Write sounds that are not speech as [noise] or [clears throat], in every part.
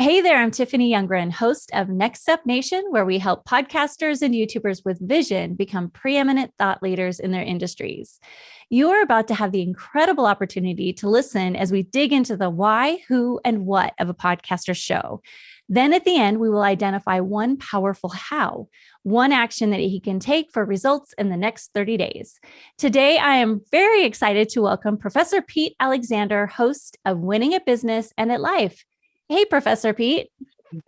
Hey there, I'm Tiffany Youngren, host of Next Step Nation, where we help podcasters and YouTubers with vision become preeminent thought leaders in their industries. You are about to have the incredible opportunity to listen as we dig into the why, who, and what of a podcaster show. Then at the end, we will identify one powerful how, one action that he can take for results in the next 30 days. Today, I am very excited to welcome Professor Pete Alexander, host of Winning at Business and at Life. Hey, Professor Pete.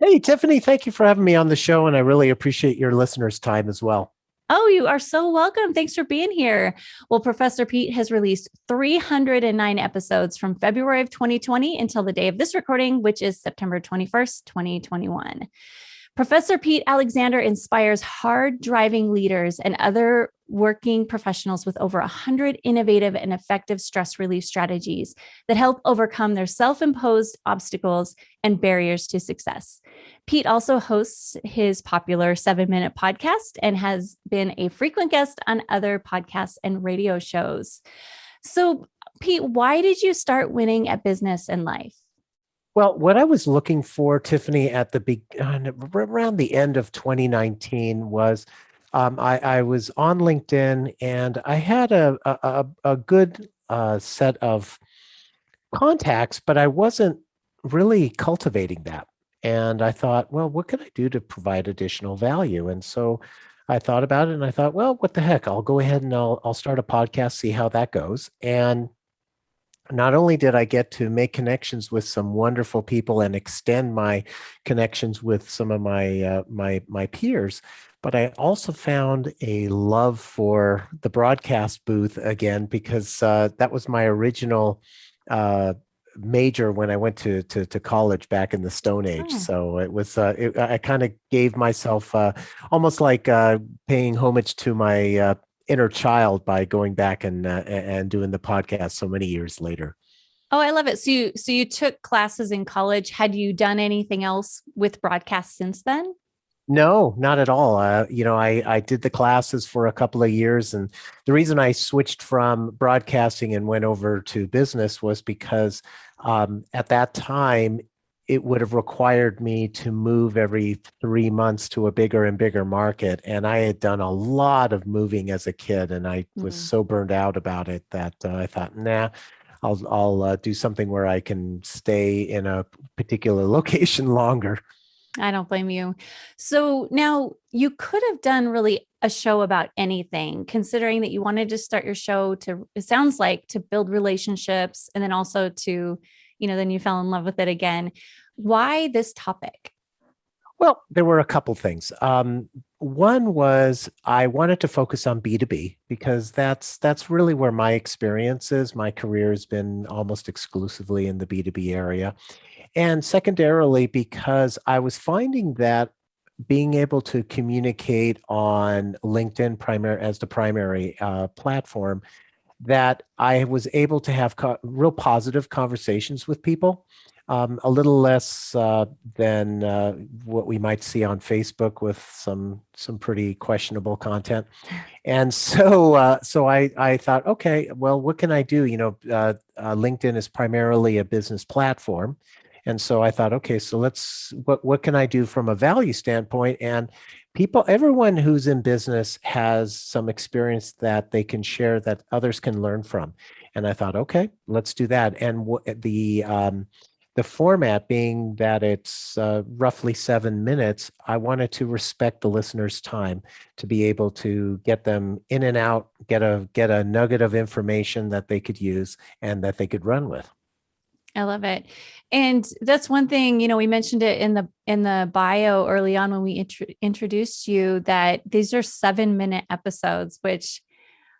Hey, Tiffany. Thank you for having me on the show. And I really appreciate your listeners' time as well. Oh, you are so welcome. Thanks for being here. Well, Professor Pete has released 309 episodes from February of 2020 until the day of this recording, which is September 21st, 2021. Professor Pete Alexander inspires hard driving leaders and other working professionals with over 100 innovative and effective stress relief strategies that help overcome their self-imposed obstacles and barriers to success. Pete also hosts his popular seven minute podcast and has been a frequent guest on other podcasts and radio shows. So Pete, why did you start winning at business and life? Well, what I was looking for, Tiffany, at the be- around the end of 2019 was um, I, I, was on LinkedIn and I had a a, a good uh, set of contacts, but I wasn't really cultivating that. And I thought, well, what can I do to provide additional value? And so I thought about it and I thought, well, what the heck? I'll go ahead and I'll I'll start a podcast, see how that goes. And not only did I get to make connections with some wonderful people and extend my connections with some of my uh, my my peers, but I also found a love for the broadcast booth again because uh, that was my original uh, major when I went to, to, to college back in the Stone Age. Oh. So it was uh, it, I kind of gave myself uh, almost like uh, paying homage to my inner child by going back and uh, and doing the podcast so many years later. Oh, I love it. So you so you took classes in college. Had you done anything else with broadcast since then? No, not at all. Uh, you know, I I did the classes for a couple of years, and the reason I switched from broadcasting and went over to business was because um, at that time it would have required me to move every three months to a bigger and bigger market. And I had done a lot of moving as a kid, and I was mm. so burned out about it that uh, I thought, nah, I'll I'll uh, do something where I can stay in a particular [laughs] location longer. I don't blame you. So now you could have done really a show about anything, considering that you wanted to start your show to, it sounds like, to build relationships and then also to you know, then you fell in love with it again. Why this topic? Well, there were a couple things. Um, one was I wanted to focus on B2B because that's that's really where my experience is. My career has been almost exclusively in the B2B area. And secondarily, because I was finding that being able to communicate on LinkedIn primary as the primary uh, platform that I was able to have real positive conversations with people, um, a little less uh, than uh, what we might see on Facebook with some some pretty questionable content. And so uh, so I I thought, okay, well, what can I do? You know, uh, uh, LinkedIn is primarily a business platform. And so I thought, okay, so let's what what can I do from a value standpoint? And people everyone who's in business has some experience that they can share that others can learn from. And i thought okay let's do that. And the um, the format being that it's uh, roughly seven minutes i wanted to respect the listener's time to be able to get them in and out get a get a nugget of information that they could use and that they could run with I love it. And that's one thing, you know, we mentioned it in the in the bio early on when we int- introduced you that these are 7 minute episodes which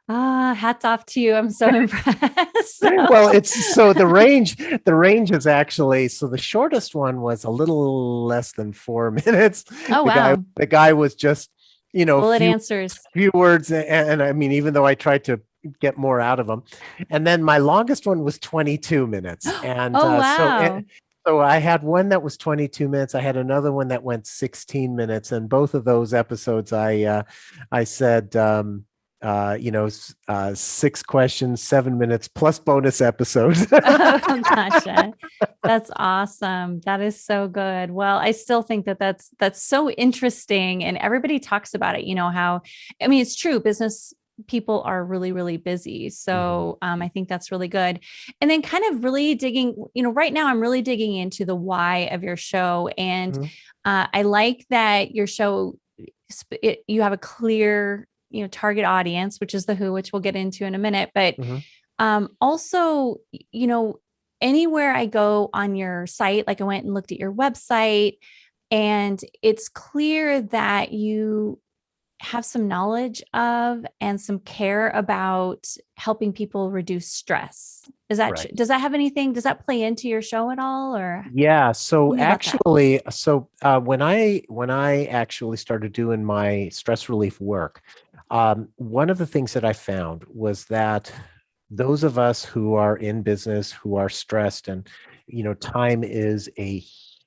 ah hats off to you. I'm so [laughs] impressed. [laughs] well, it's so the range the range is actually so the shortest one was a little less than 4 [laughs] minutes. Oh the wow. Guy, the guy was just you know, bullet few, answers. Few words, and, and, I mean, even though I tried to get more out of them. And then my longest one was 22 minutes. [gasps] And oh, uh, wow. so, it, so I had one that was 22 minutes. I had another one that went 16 minutes. And both of those episodes, I, uh, I said, um, uh, you know, uh, six questions, seven minutes plus bonus episodes. [laughs] oh, gotcha. That's awesome. That is so good. Well, I still think that that's that's so interesting, and everybody talks about it. You know how, I mean, it's true. Business people are really really busy Mm-hmm. so um, i think that's really good and then kind of really digging you know right now i'm really digging into the why of your show and Mhm. uh, i like that your show it, you have a clear you know target audience which is the who which we'll get into in a minute but Mhm. um, also you know anywhere i go on your site like i went and looked at your website and it's clear that you have some knowledge of and some care about helping people reduce stress. Is that Right. does that have anything? Does that play into your show at all? Or Yeah. So about that. actually, so uh, when I when I actually started doing my stress relief work, um, one of the things that I found was that those of us who are in business who are stressed, and you know, time is a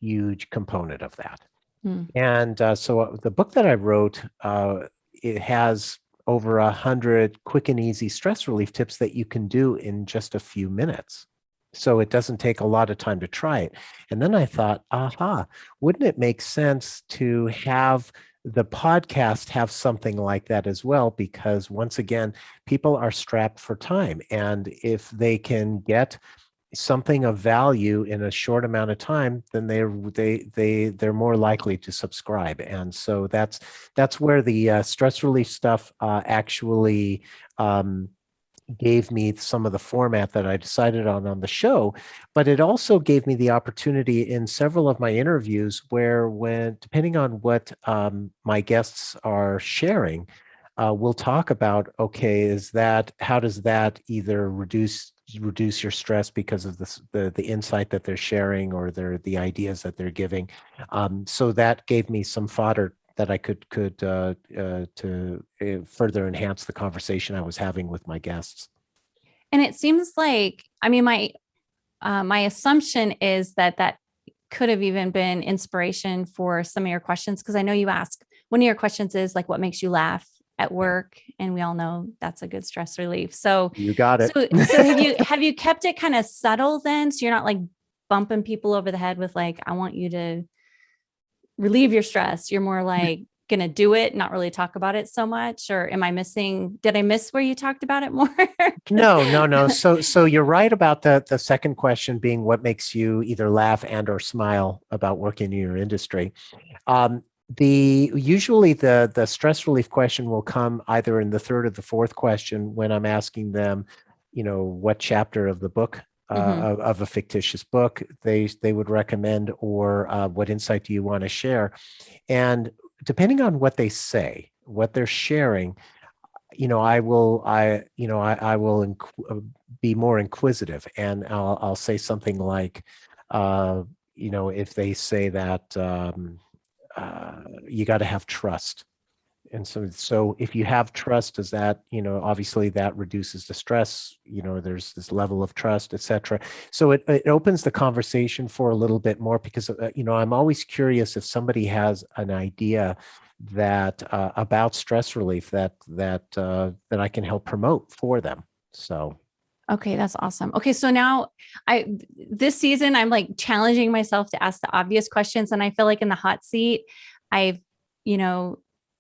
huge component of that. Hmm. And uh, so uh, the book that I wrote, uh, it has over a hundred quick and easy stress relief tips that you can do in just a few minutes. So it doesn't take a lot of time to try it. And then I thought, aha, wouldn't it make sense to have the podcast have something like that as well? Because once again, people are strapped for time. And if they can get something of value in a short amount of time then they're they they they're more likely to subscribe. And so that's that's where the uh, stress relief stuff uh, actually um, gave me some of the format that I decided on on the show, but it also gave me the opportunity in several of my interviews where, when depending on what um, my guests are sharing, uh, we'll talk about okay, is that how does that either reduce reduce your stress because of this, the the insight that they're sharing or their the ideas that they're giving. Um, so that gave me some fodder that I could could uh, uh, to uh, further enhance the conversation I was having with my guests. and it seems like I mean my uh, my assumption is that that could have even been inspiration for some of your questions because I know you ask one of your questions is like what makes you laugh at work and we all know that's a good stress relief. So You got it. So, so have you have you kept it kind of subtle then? So you're not like bumping people over the head with like, I want you to relieve your stress. You're more like gonna do it, not really talk about it so much. Or am I missing? Did I miss where you talked about it more? [laughs] no, no, no. So, so you're right about the the second question being what makes you either laugh and or smile about working in your industry. Um, the usually the the stress relief question will come either in the third or the fourth question when I'm asking them, you know, what chapter of the book. Uh, Mhm. of, of a fictitious book they they would recommend or uh, what insight do you want to share and depending on what they say what they're sharing you know i will i you know i, I will uh, be more inquisitive and i'll, I'll say something like uh, you know if they say that um, uh, you got to have trust. And so so if you have trust does that you know obviously that reduces the stress you know there's this level of trust etc so it, it opens the conversation for a little bit more because uh, you know i'm always curious if somebody has an idea that uh, about stress relief that that uh, that i can help promote for them. So Okay, that's awesome. Okay, so now I this season I'm like challenging myself to ask the obvious questions and I feel like in the hot seat I've, you know,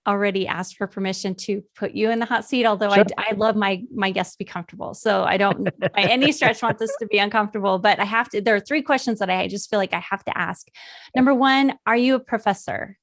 already asked for permission to put you in the hot seat although Sure. I I love my my guests to be comfortable. So I don't by any stretch want this to be uncomfortable, but I have to there are three questions that I just feel like I have to ask. Number 1, are you a professor?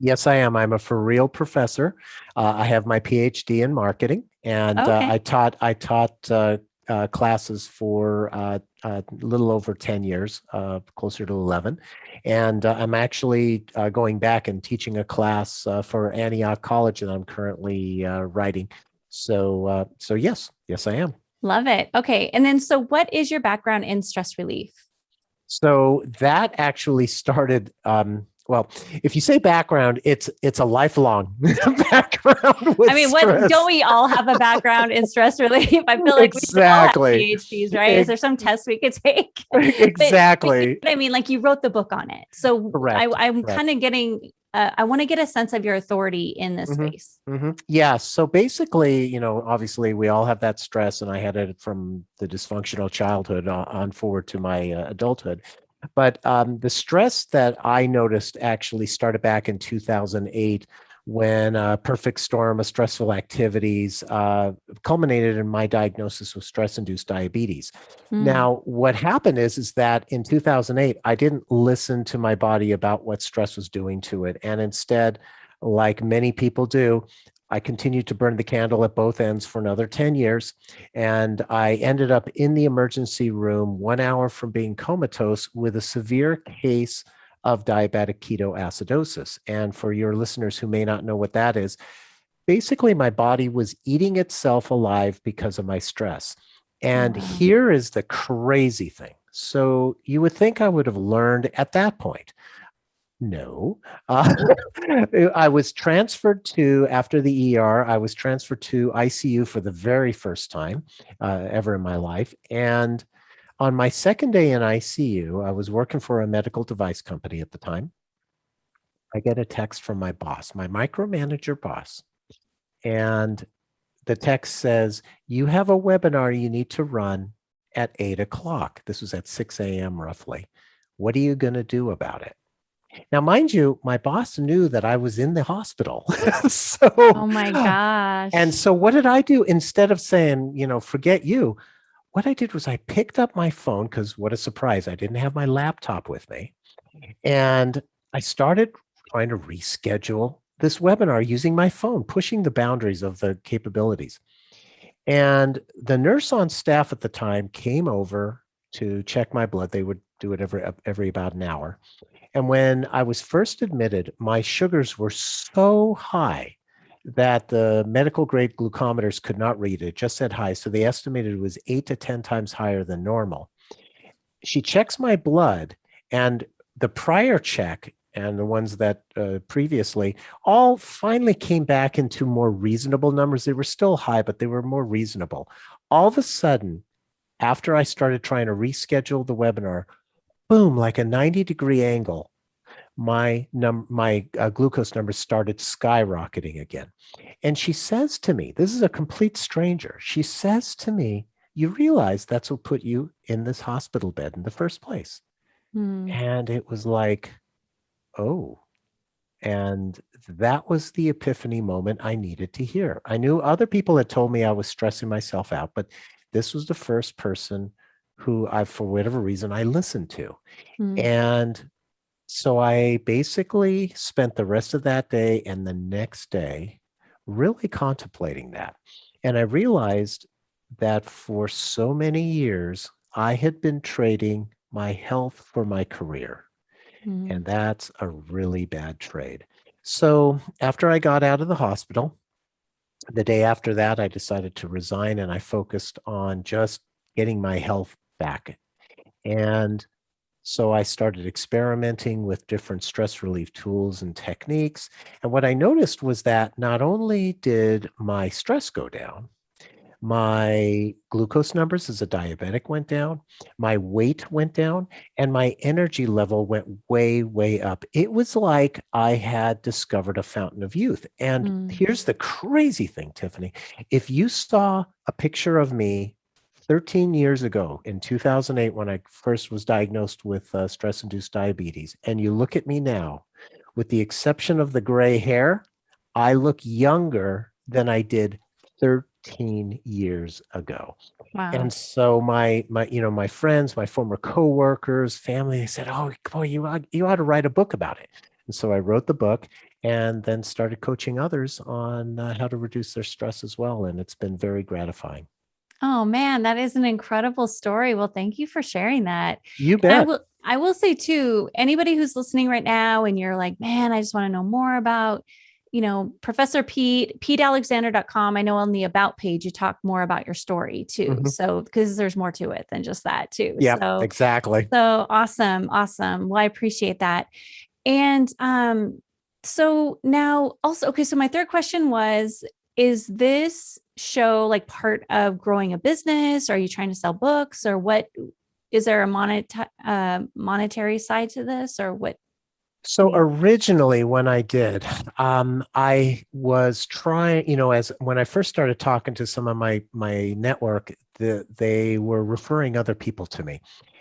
Yes, I am. I'm a for real professor. Uh, I have my PhD in marketing, and Okay. uh, I taught I taught uh, uh, classes for uh, a little over ten years, uh, closer to eleven, and uh, I'm actually uh, going back and teaching a class uh, for Antioch College that I'm currently uh, writing. So, uh, so yes, yes, I am. Love it. Okay. And then so what is your background in stress relief? So that actually started um, well, if you say background, it's it's a lifelong [laughs] background. I mean, what don't we all have a background in stress relief? I feel like exactly. we all have PhDs, right? Is there some test we could take? [laughs] exactly. But, I mean, like you wrote the book on it, so Correct. I, am kind of getting. Uh, I want to get a sense of your authority in this Mhm. space. hmm Yeah. So basically, you know, obviously we all have that stress, and I had it from the dysfunctional childhood on, on forward to my uh, adulthood. But um, the stress that I noticed actually started back in 2008 when a perfect storm of stressful activities uh, culminated in my diagnosis with stress-induced diabetes. Hmm. Now, what happened is, is that in 2008, I didn't listen to my body about what stress was doing to it. And instead, like many people do, I continued to burn the candle at both ends for another 10 years. And I ended up in the emergency room one hour from being comatose with a severe case of diabetic ketoacidosis. And for your listeners who may not know what that is, basically my body was eating itself alive because of my stress. And here is the crazy thing. So you would think I would have learned at that point. No. Uh, [laughs] I was transferred to, after the ER, I was transferred to ICU for the very first time uh, ever in my life. And on my second day in ICU, I was working for a medical device company at the time. I get a text from my boss, my micromanager boss. And the text says, You have a webinar you need to run at eight o'clock. This was at 6 a.m. roughly. What are you going to do about it? Now, mind you, my boss knew that I was in the hospital. [laughs] so, Oh my [gasps] gosh. and so what did I do? Instead of saying, you know, forget you, what I did was I picked up my phone because what a surprise, I didn't have my laptop with me. And I started trying to reschedule this webinar using my phone, pushing the boundaries of the capabilities. And the nurse on staff at the time came over to check my blood. They would do it every every about an hour. And when I was first admitted, my sugars were so high that the medical grade glucometers could not read it, just said high. So they estimated it was eight to 10 times higher than normal. She checks my blood, and the prior check and the ones that uh, previously all finally came back into more reasonable numbers. They were still high, but they were more reasonable. All of a sudden, after I started trying to reschedule the webinar, boom, like a 90 degree angle, my num my uh, glucose numbers started skyrocketing again. And she says to me, this is a complete stranger. She says to me, you realize that's what put you in this hospital bed in the first place. Hmm. And it was like, oh. And that was the epiphany moment I needed to hear. I knew other people had told me I was stressing myself out, but this was the first person who I, for whatever reason, I listened to. Hmm. And so I basically spent the rest of that day and the next day really contemplating that. And I realized that for so many years, I had been trading my health for my career. Hmm. And that's a really bad trade. So after I got out of the hospital, the day after that, I decided to resign and I focused on just getting my health back. And so I started experimenting with different stress relief tools and techniques. And what I noticed was that not only did my stress go down, my glucose numbers as a diabetic went down, my weight went down, and my energy level went way, way up. It was like I had discovered a fountain of youth. And Mm. here's the crazy thing, Tiffany. If you saw a picture of me 13 years ago in 2008 when I first was diagnosed with uh, stress induced diabetes, and you look at me now, with the exception of the gray hair, I look younger than I did 13 years ago. Wow. And so my my you know my friends, my former coworkers, family, they said, "Oh boy, you ought, you ought to write a book about it." And so I wrote the book, and then started coaching others on uh, how to reduce their stress as well, and it's been very gratifying. Oh man, that is an incredible story. Well, thank you for sharing that. You And I bet. will I will say too, anybody who's listening right now and you're like, man, I just want to know more about, you know, Professor Pete, PeteAlexander.com. I know on the about page you talk more about your story too. Mhm. So because there's more to it than just that too. Yeah, So exactly. so awesome, awesome. Well, I appreciate that. And um, so now also, okay, so my third question was, is this show like part of growing a business? Are you trying to sell books or what, is there a monet- uh, monetary side to this or what? So originally when I did, um, I was trying, you know, as when I first started talking to some of my, my network, the, they were referring other people to me.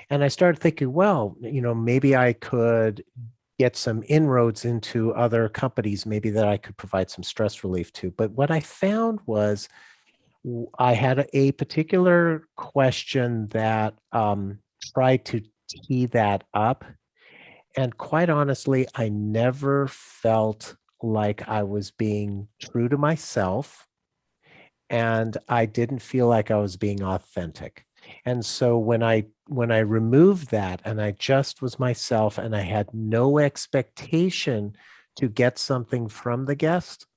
And I started thinking, well, you know, maybe I could get some inroads into other companies, maybe that I could provide some stress relief to. But what I found was I had a particular question that um, tried to tee that up. And quite honestly, I never felt like I was being true to myself. And I didn't feel like I was being authentic. And so when I when I removed that and I just was myself and I had no expectation to get something from the guest,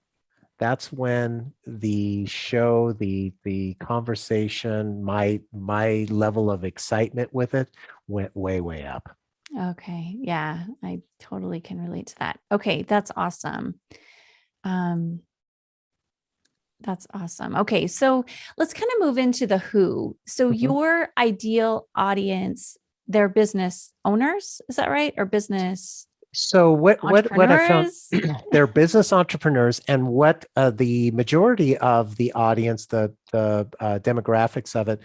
that's when the show, the the conversation, my my level of excitement with it went way, way up. Okay. Yeah, I totally can relate to that. Okay, that's awesome. Um, that's awesome. Okay, so let's kind of move into the who. So Mhm. your ideal audience, they're business owners, is that right? Or business So what what what I found [clears throat] they're business entrepreneurs and what uh, the majority of the audience the the uh, demographics of it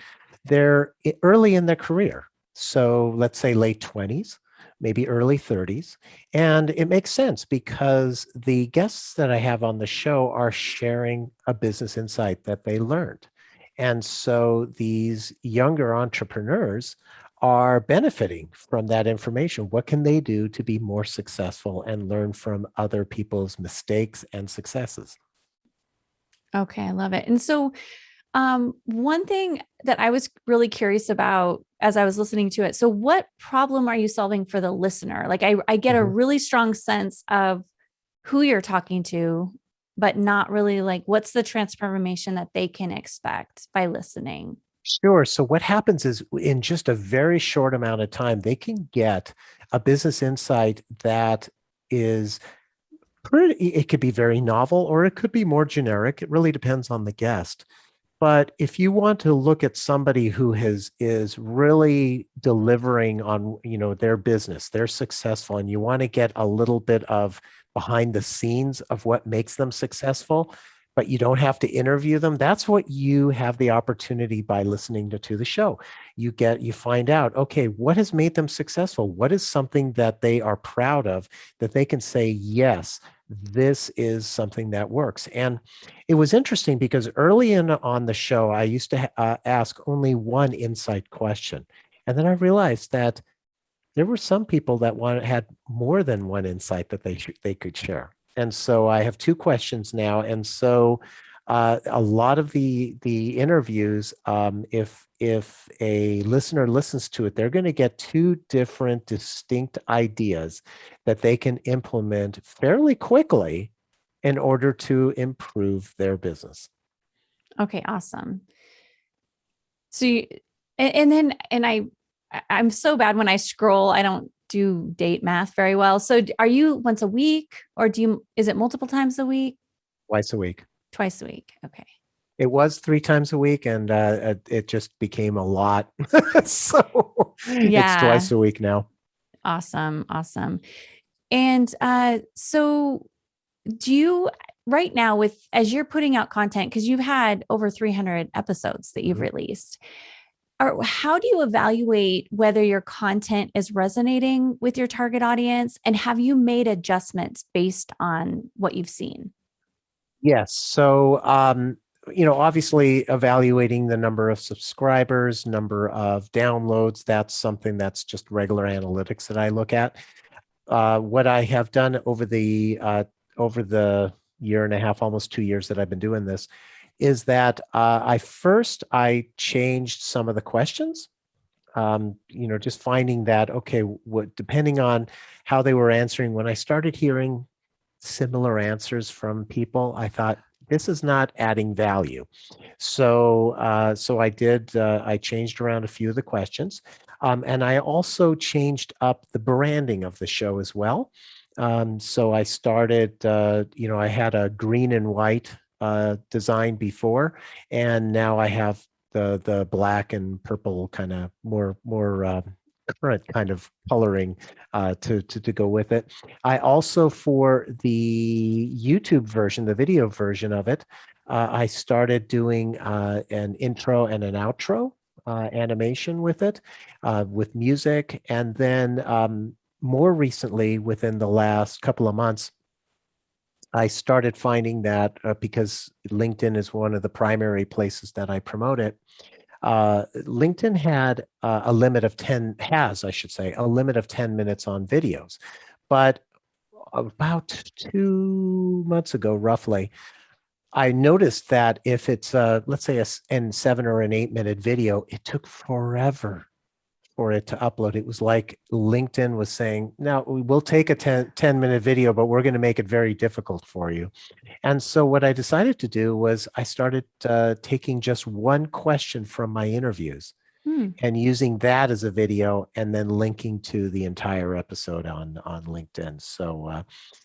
they're early in their career so let's say late 20s maybe early 30s and it makes sense because the guests that i have on the show are sharing a business insight that they learned and so these younger entrepreneurs are benefiting from that information. What can they do to be more successful and learn from other people's mistakes and successes? Okay, I love it. And so um one thing that I was really curious about as I was listening to it. So what problem are you solving for the listener? Like I I get a Mhm. really strong sense of who you're talking to, but not really like what's the transformation that they can expect by listening. Sure. So what happens is in just a very short amount of time, they can get a business insight that is pretty, it could be very novel or it could be more generic. It really depends on the guest. But if you want to look at somebody who has is really delivering on, you know, their business, they're successful, and you want to get a little bit of behind the scenes of what makes them successful, but you don't have to interview them, that's what you have the opportunity by listening to, to the show. You get, you find out, okay, what has made them successful? What is something that they are proud of that they can say, yes, this is something that works. And it was interesting because early in on the show, I used to uh, ask only one insight question. And then I realized that there were some people that wanted, had more than one insight that they, they could share. And so I have two questions now. And so uh, a lot of the the interviews, um, if if a listener listens to it, they're going to get two different distinct ideas that they can implement fairly quickly in order to improve their business. Okay, awesome. So you, and, and then and I I- I'm so bad when I scroll, I don't do date math very well. So are you once a week or do you is it multiple times a week? Twice a week. Twice a week. Okay. It was three times a week, and uh, it, it just became a lot. [laughs] so it's twice a week now. Awesome. Awesome. And uh so do you right now with as you're putting out content because you've had over 300 episodes that you've Mhm. released or how do you evaluate whether your content is resonating with your target audience and have you made adjustments based on what you've seen Yes. So, um, you know, obviously evaluating the number of subscribers, number of downloads, that's something that's just regular analytics that I look at. Uh, what I have done over the uh, over the year and a half, almost two years that I've been doing this, is that uh, I first I changed some of the questions. Um, you know, just finding that okay, what depending on how they were answering, when I started hearing similar answers from people, I thought this is not adding value. So, uh, so I did. Uh, I changed around a few of the questions, um, and I also changed up the branding of the show as well. Um, so I started, uh, you know, I had a green and white uh, design before, and now I have the the black and purple kind of more more uh, current kind of coloring uh, to, to to go with it. I also for the YouTube version, the video version of it, uh, I started doing uh, an intro and an outro uh, animation with it, uh, with music, and then um, more recently, within the last couple of months, I started finding that uh, because LinkedIn is one of the primary places that I promote it, uh, LinkedIn had uh, a limit of 10, has, I should say, a limit of 10 minutes on videos. But about two months ago, roughly, I noticed that if it's, a, let's say, a seven or an eight minute video, it took forever for it to upload. It was like LinkedIn was saying, now we will take a 10, 10 minute video, but we're going to make it very difficult for you. And so what I decided to do was I started uh, taking just one question from my interviews hmm. and using that as a video and then linking to the entire episode on, on LinkedIn. So uh,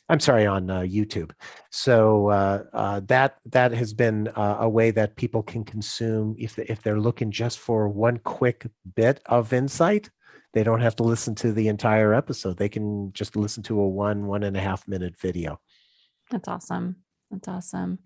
I'm sorry, on uh, YouTube. So uh, uh, that that has been uh, a way that people can consume if, if they're looking just for one quick bit of insight, they don't have to listen to the entire episode. They can just listen to a one, one and a half minute video. That's awesome. That's awesome.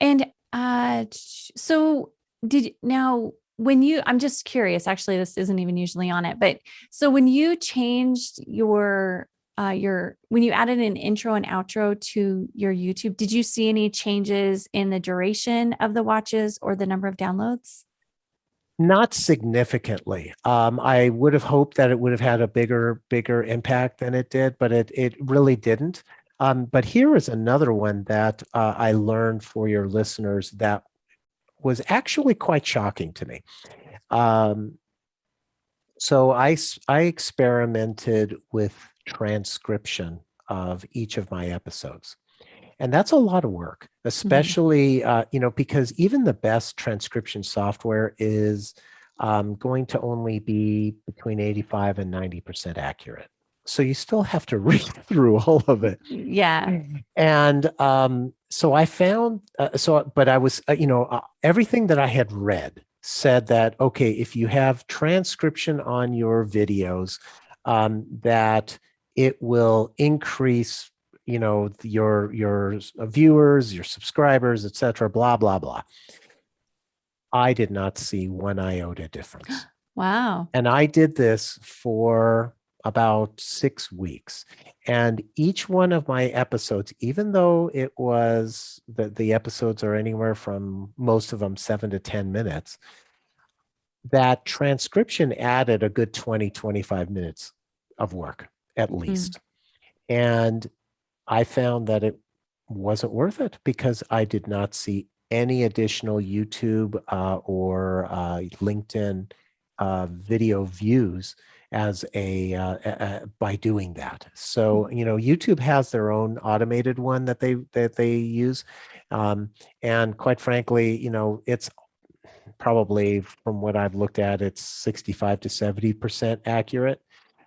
And uh, so did now when you i'm just curious actually this isn't even usually on it but so when you changed your uh your when you added an intro and outro to your youtube did you see any changes in the duration of the watches or the number of downloads? Not significantly. Um i would have hoped that it would have had a bigger bigger impact than it did but it it really didn't. Um, but here is another one that uh, I learned for your listeners that was actually quite shocking to me. Um, so I, I experimented with transcription of each of my episodes. And that's a lot of work, mm-hmm. especially, mm -hmm. uh, you know, because even the best transcription software is um, going to only be between 85 and 90% accurate. So you still have to [laughs] read through all of it. Yeah. And um, so I found, uh, so, but I was, uh, you know, uh, everything that I had read said that, okay, if you have transcription on your videos, um, that it will increase, you know, your, your viewers, your subscribers, etc. blah, blah, blah. I did not see one iota difference. [gasps] Wow. And I did this for about six weeks. And each one of my episodes, even though it was that the episodes are anywhere from most of them seven to 10 minutes, that transcription added a good 20, 25 minutes of work at hmm. least. Mm. And I found that it wasn't worth it because I did not see any additional YouTube uh, or uh, LinkedIn uh, video views as a, uh, a, by doing that. So mm. you know, YouTube has their own automated one that they that they use, um, and quite frankly, you know, it's probably from what I've looked at, it's 65 to 70 percent accurate,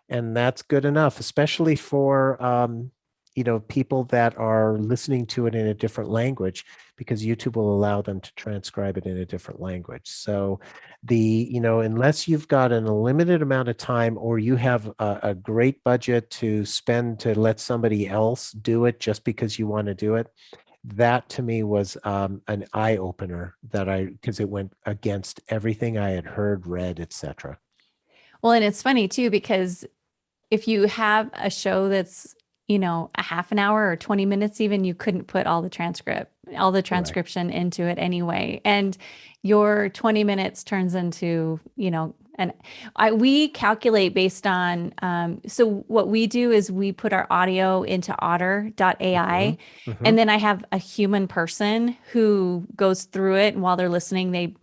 and that's good enough, especially for um, you know, people that are listening to it in a different language because YouTube will allow them to transcribe it in a different language. So the, you know, unless you've got an unlimited amount of time or you have a, a great budget to spend to let somebody else do it just because you want to do it, that to me was um, an eye opener that I, because it went against everything I had heard, read, etc. Well, and it's funny too, because if you have a show that's you know, a half an hour or 20 minutes even, you couldn't put all the transcript, all the transcription into it anyway. And your 20 minutes turns into, you know, and I, we calculate based on, um, so what we do is we put our audio into otter.ai mm -hmm. mm -hmm. and then I have a human person who goes through it and while they're listening, they,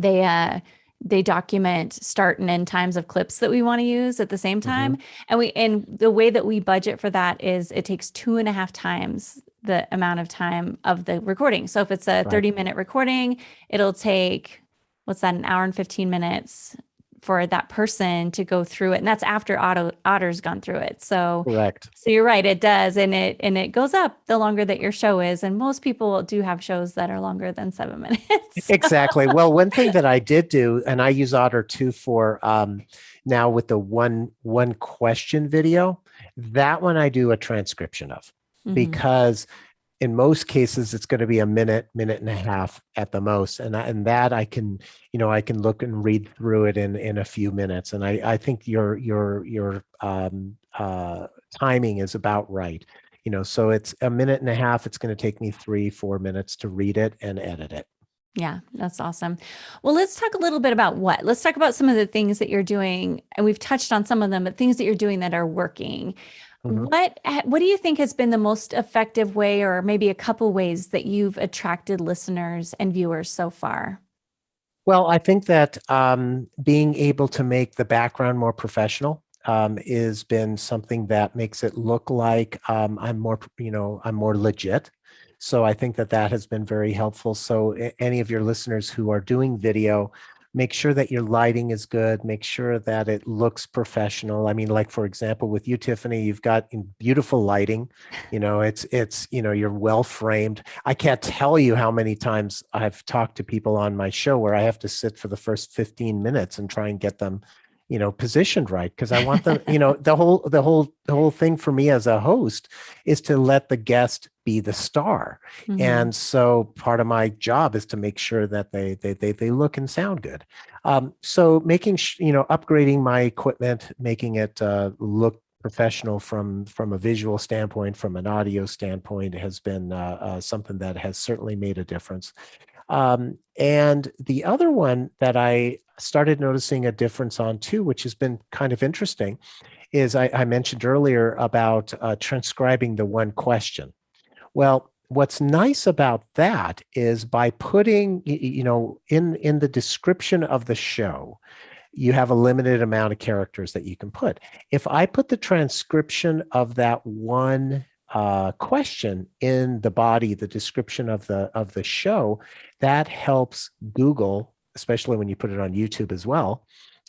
they, uh, they document start and end times of clips that we want to use at the same time. Mm -hmm. And we and the way that we budget for that is it takes two and a half times the amount of time of the recording. So if it's a right. 30 minute recording, it'll take what's that, an hour and 15 minutes for that person to go through it and that's after Otter, otter's gone through it so Correct. so you're right it does and it and it goes up the longer that your show is and most people do have shows that are longer than seven [laughs] minutes exactly. Well, one thing that I did do, and I use Otter too for um, now with the one one question video. That one I do a transcription of Mhm. because in most cases it's going to be a minute, minute and a half at the most, and I, and that I can you know I can look and read through it in in a few minutes, and I I think your your your um, uh, timing is about right. You know, so it's a minute and a half. It's going to take me three, four minutes to read it and edit it. Yeah, that's awesome. Well, let's talk a little bit about what. Let's talk about some of the things that you're doing, and we've touched on some of them, but things that you're doing that are working. Mhm. What what do you think has been the most effective way, or maybe a couple ways that you've attracted listeners and viewers so far? Well, I think that um, being able to make the background more professional um, has been something that makes it look like um, I'm more, you know, I'm more legit. So I think that that has been very helpful. So any of your listeners who are doing video, make sure that your lighting is good. Make sure that it looks professional. I mean, like for example, with you, Tiffany, you've got beautiful lighting. You know, it's it's you know you're well framed. I can't tell you how many times I've talked to people on my show where I have to sit for the first 15 minutes and try and get them, you know, positioned right because I want them, you [laughs] know, the whole the whole the whole thing for me as a host is to let the guest be the star. Mhm. And so part of my job is to make sure that they they they, they look and sound good. Um, so making sh- you know upgrading my equipment, making it uh, look professional from from a visual standpoint, from an audio standpoint, has been uh, uh, something that has certainly made a difference. Um, and the other one that I started noticing a difference on too, which has been kind of interesting, is I, I mentioned earlier about uh, transcribing the one question. Well, what's nice about that is by putting, you know, in in the description of the show, you have a limited amount of characters that you can put. If I put the transcription of that one uh, question in the body, the description of the of the show, that helps Google, especially when you put it on YouTube as well.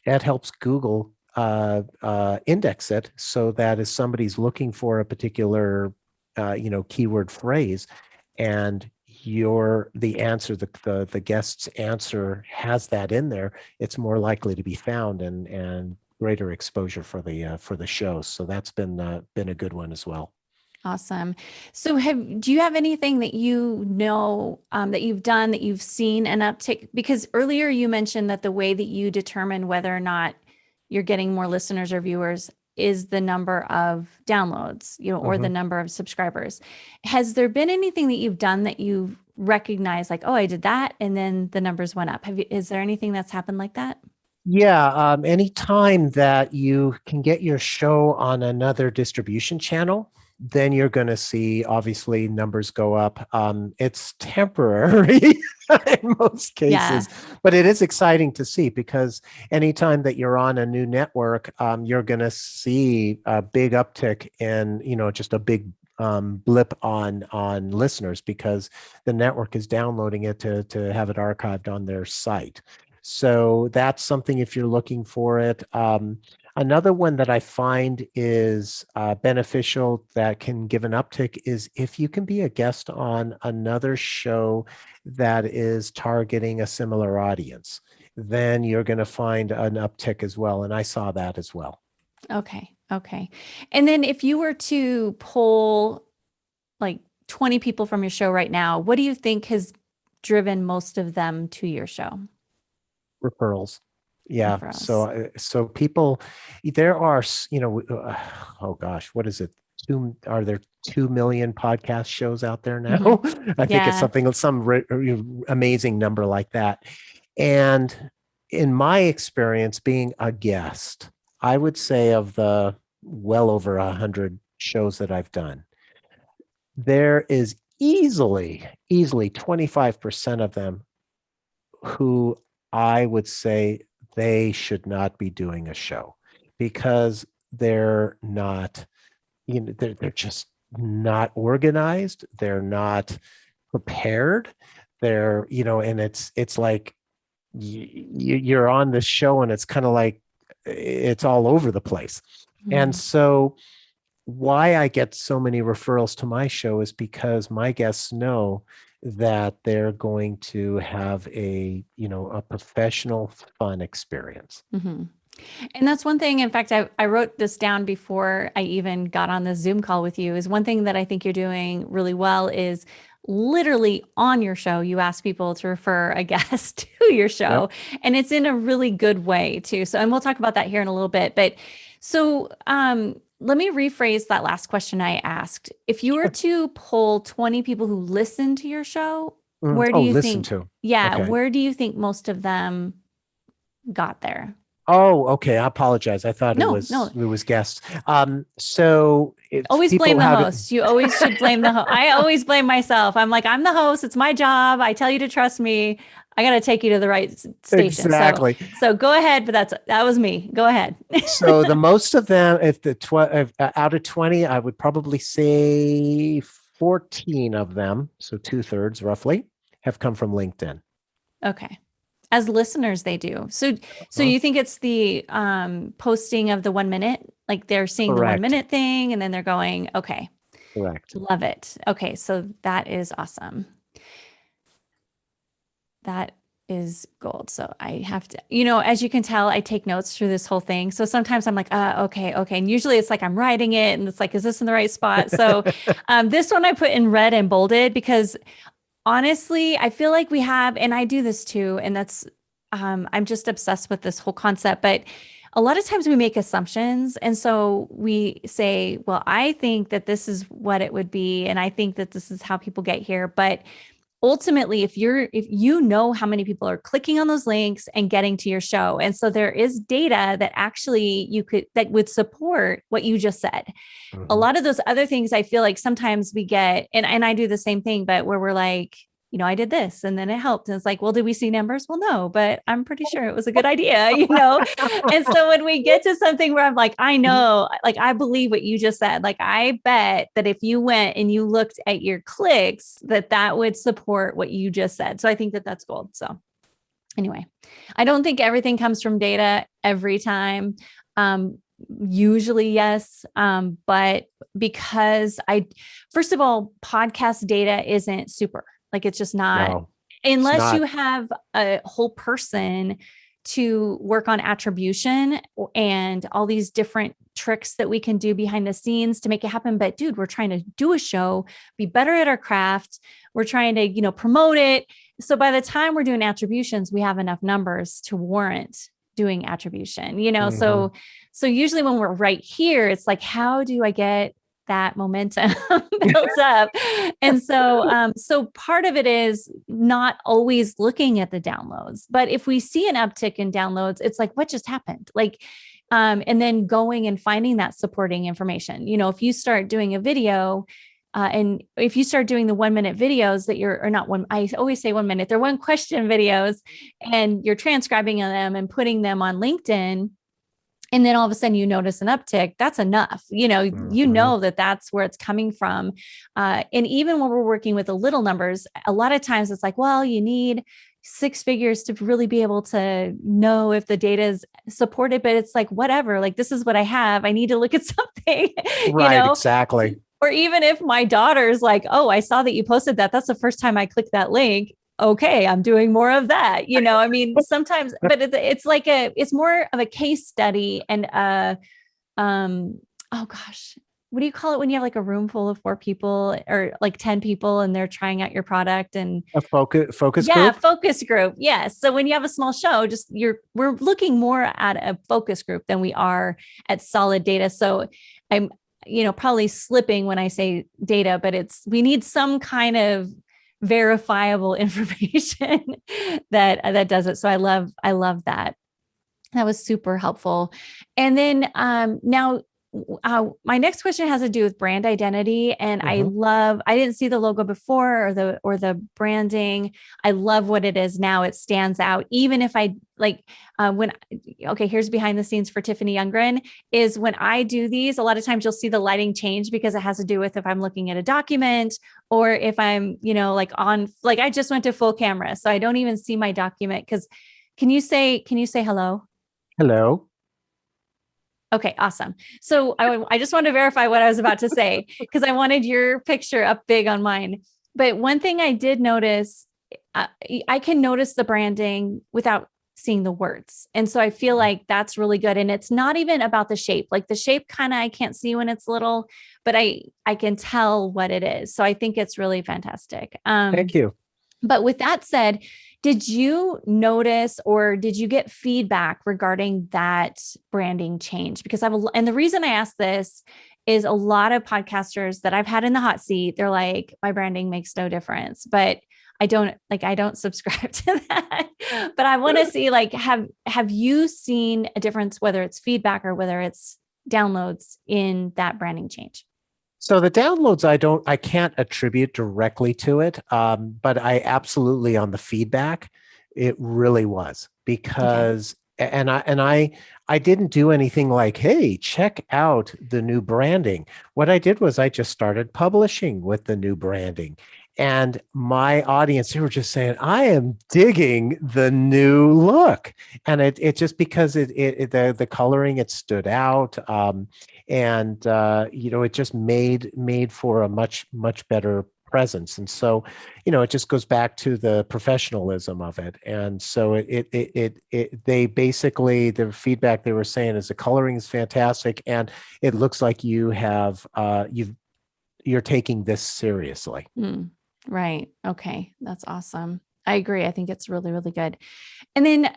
That helps Google uh, uh, index it so that if somebody's looking for a particular uh, you know keyword phrase and your the answer the, the the guest's answer has that in there it's more likely to be found and and greater exposure for the uh, for the show so that's been uh, been a good one as well Awesome. So have do you have anything that you know um, that you've done that you've seen an uptick? Because earlier you mentioned that the way that you determine whether or not you're getting more listeners or viewers is the number of downloads, you know, or the number of subscribers. Has there been anything that you've done that you've recognized like, oh, I did that and then the numbers went up? Have you is there anything that's happened like that? yeah um, anytime that you can get your show on another distribution channel then you're going to see obviously numbers go up. Um, it's temporary [laughs] in most cases Yeah. but it is exciting to see because anytime that you're on a new network um, you're going to see a big uptick in you know just a big um, blip on on listeners because the network is downloading it to to have it archived on their site. So that's something if you're looking for it. Um, Another one that I find is uh, beneficial that can give an uptick is if you can be a guest on another show that is targeting a similar audience, then you're going to find an uptick as well. And I saw that as well. Okay. Okay. And then if you were to pull like 20 people from your show right now, what do you think has driven most of them to your show? Referrals. Yeah. So, uh, so people, there are, you know, uh, [sighs] oh gosh, what is it? Two, are there two million podcast shows out there now? [laughs] I think it's something, some re- re- amazing number like that. And in my experience, being a guest, I would say of the well over a hundred shows that I've done, there is easily, easily 25% of them who I would say they should not be doing a show because they're not, you know, they're, they're just not organized. They're not prepared. They're, you know, and it's, it's like you, you're on this show and it's kind of like it's all over the place. And Mhm. so, why I get so many referrals to my show is because my guests know that they're going to have a, you know, a professional, fun experience. Mhm. And that's one thing. In fact, I, I wrote this down before I even got on the Zoom call with you. Is one thing that I think you're doing really well is literally on your show, you ask people to refer a [laughs] guest to your show, and it's in a really good way too. So, and we'll talk about that here in a little bit. But so, um, let me rephrase that last question I asked. If you were to poll 20 people who listen to your show, Mm, Where do oh, you listen think- to. yeah, Okay. where do you think most of them got there? Oh, okay. I apologize. I thought No, it was no. it was guests. Um, so Always blame the host. You always should blame the host. I always blame myself. I'm like, I'm the host. It's my job. I tell you to trust me. I got to take you to the right station. Exactly. So, so go ahead. But that's that was me. Go ahead. [laughs] so the most of them, if the tw- if, uh, out of twenty, I would probably say fourteen of them, so two thirds roughly, have come from LinkedIn. okay. As listeners, they do. So, so Uh-huh. you think it's the um, posting of the one minute, like they're seeing the one minute thing, and then they're going, okay, Correct. Love it. Okay, so that is awesome. That is gold. So I have to, you know, as you can tell, I take notes through this whole thing. So sometimes I'm like, uh, okay, okay. And usually it's like I'm writing it and it's like, is this in the right spot? So [laughs] um, this one I put in red and bolded because honestly, I feel like we have, and I do this too, and that's, um, I'm just obsessed with this whole concept, but a lot of times we make assumptions. And so we say, well, I think that this is what it would be. And I think that this is how people get here. But ultimately, if you're, if you know how many people are clicking on those links and getting to your show, and so there is data that actually you could, that would support what you just said a Mhm. lot of those other things I feel like sometimes we get and and I do the same thing but where we're like you know I did this and then it helped. And it's like well did we see numbers? Well no but I'm pretty sure it was a good idea [laughs] you know? And [laughs] so when we get to something where I'm like I know like I believe what you just said like I bet that if you went and you looked at your clicks that that would support what you just said. So I think that that's gold so. Anyway I don't think everything comes from data every time um usually yes um but because i first of all podcast data isn't super like it's just not No. unless not. you have a whole person to work on attribution and all these different tricks that we can do behind the scenes to make it happen but dude we're trying to do a show be better at our craft we're trying to you know promote it so by the time we're doing attributions we have enough numbers to warrant doing attribution you know mm-hmm. so so usually when we're right here it's like how do i get that momentum [laughs] [laughs] builds up. And so um so part of it is not always looking at the downloads but if we see an uptick in downloads it's like what just happened? Like um and then going and finding that supporting information. You know if you start doing a video uh, and if you start doing the one minute videos that you're or not one i always say one minute they're one question videos and you're transcribing them and putting them on linkedin and then all of a sudden you notice an uptick that's enough you know you Mhm. know that that's where it's coming from uh, and even when we're working with the little numbers a lot of times it's like well you need six figures to really be able to know if the data is supported but it's like whatever like this is what i have i need to look at [laughs] something Right. you know Exactly. or even if my daughter's like oh i saw that you posted that that's the first time i clicked that link okay i'm doing more of that you know i mean [laughs] sometimes but it's, it's like a it's more of a case study and uh um oh gosh what do you call it when you have like a room full of four people or like 10 people and they're trying out your product and A focus focus group? yeah group. focus group yes so when you have a small show just you're we're looking more at a focus group than we are at solid data so i'm you know probably slipping when i say data but it's we need some kind of verifiable [laughs] information that that does it. So i love i love that. That was super helpful. And then um now uh, my next question has to do with brand identity and i Mhm. love i didn't see the logo before or the or the branding i love what it is now it stands out even if i like uh, when okay here's behind the scenes for tiffany youngren is when i do these a lot of times you'll see the lighting change because it has to do with if i'm looking at a document or if i'm you know like on like i just went to full camera so i don't even see my document because Can you say, can you say hello? Hello. Okay, awesome. So I, [laughs] I just want to verify what I was about to say because I wanted your picture up big on mine. But one thing I did notice, I, I can notice the branding without seeing the words. And so I feel like that's really good. And it's not even about the shape. Like the shape kind of I can't see when it's little, but I I can tell what it is. So I think it's really fantastic. Um, Thank you. But with that said, did you notice or did you get feedback regarding that branding change? Because I've, and the reason I ask this is a lot of podcasters that I've had in the hot seat, they're like, my branding makes no difference, but I don't like, I don't [laughs] subscribe to that, but I want to [laughs] see like, have, have you seen a difference, whether it's feedback or whether it's downloads in that branding change? So the downloads, I don't, I can't attribute directly to it, um, but I absolutely on the feedback, it really was because, okay. and I and I I didn't do anything like, hey, check out the new branding. What I did was I just started publishing with the new branding, and my audience they were just saying i am digging the new look and it, it just because it, it, it the, the coloring it stood out um, and uh, you know it just made made for a much much better presence and so you know it just goes back to the professionalism of it and so it it it, it, it they basically the feedback they were saying is the coloring is fantastic and it looks like you have uh you've you're taking this seriously mm. Right. Okay. That's awesome. I agree. I think it's really, really good. And then,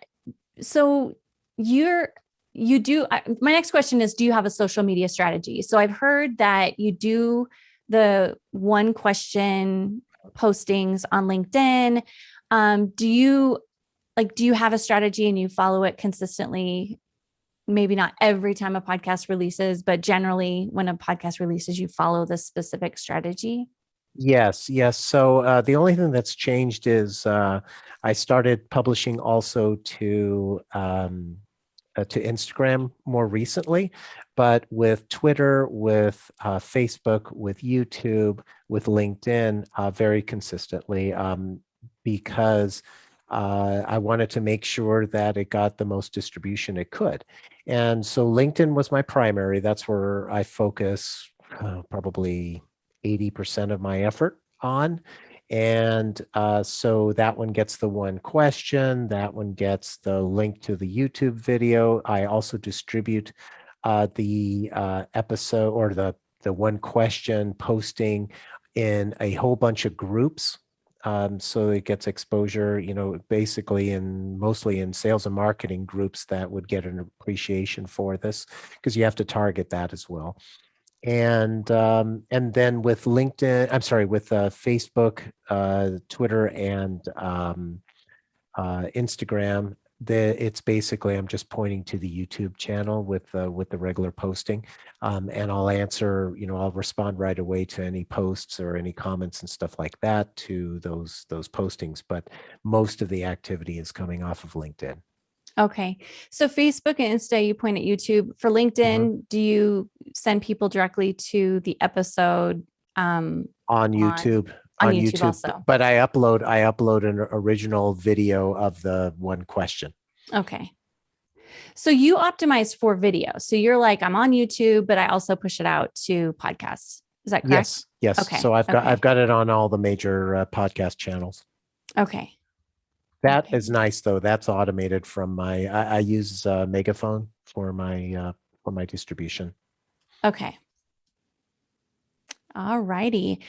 so you're, you do, my next question is, do you have a social media strategy? So I've heard that you do the one question postings on LinkedIn. Um, do you like, do you have a strategy and you follow it consistently? Maybe not every time a podcast releases, but generally when a podcast releases, you follow this specific strategy? Yes, yes. So uh, the only thing that's changed is uh, I started publishing also to um, uh, to Instagram more recently, but with Twitter, with uh, Facebook, with YouTube, with LinkedIn, uh, very consistently um, because uh, I wanted to make sure that it got the most distribution it could. And so LinkedIn was my primary. That's where I focus probably 80% of my effort on. And uh, so that one gets the one question, that one gets the link to the YouTube video. I also distribute uh, the uh, episode or the, the one question posting in a whole bunch of groups. Um, so it gets exposure, you know, basically in mostly in sales and marketing groups that would get an appreciation for this because you have to target that as well and um, and then with LinkedIn, I'm sorry, with uh, Facebook, uh, Twitter, and um, uh, Instagram, the it's basically I'm just pointing to the YouTube channel with uh, with the regular posting, um, and I'll answer. You know, I'll respond right away to any posts or any comments and stuff like that to those those postings. But most of the activity is coming off of LinkedIn. Okay. So Facebook and Insta, you point at YouTube. For LinkedIn, mm -hmm. do you send people directly to the episode? Um, on YouTube. On, on YouTube, YouTube, also. But I upload I upload an original video of the one question. Okay. So you optimize for video. So you're like, I'm on YouTube, but I also push it out to podcasts. Is that correct? Yes. Yes. Okay. So I've got okay. I've got it on all the major uh, podcast channels. Okay. That okay. is nice though. That's automated from my, I, I use uh, Megaphone for my, uh, for my distribution. Okay. All righty.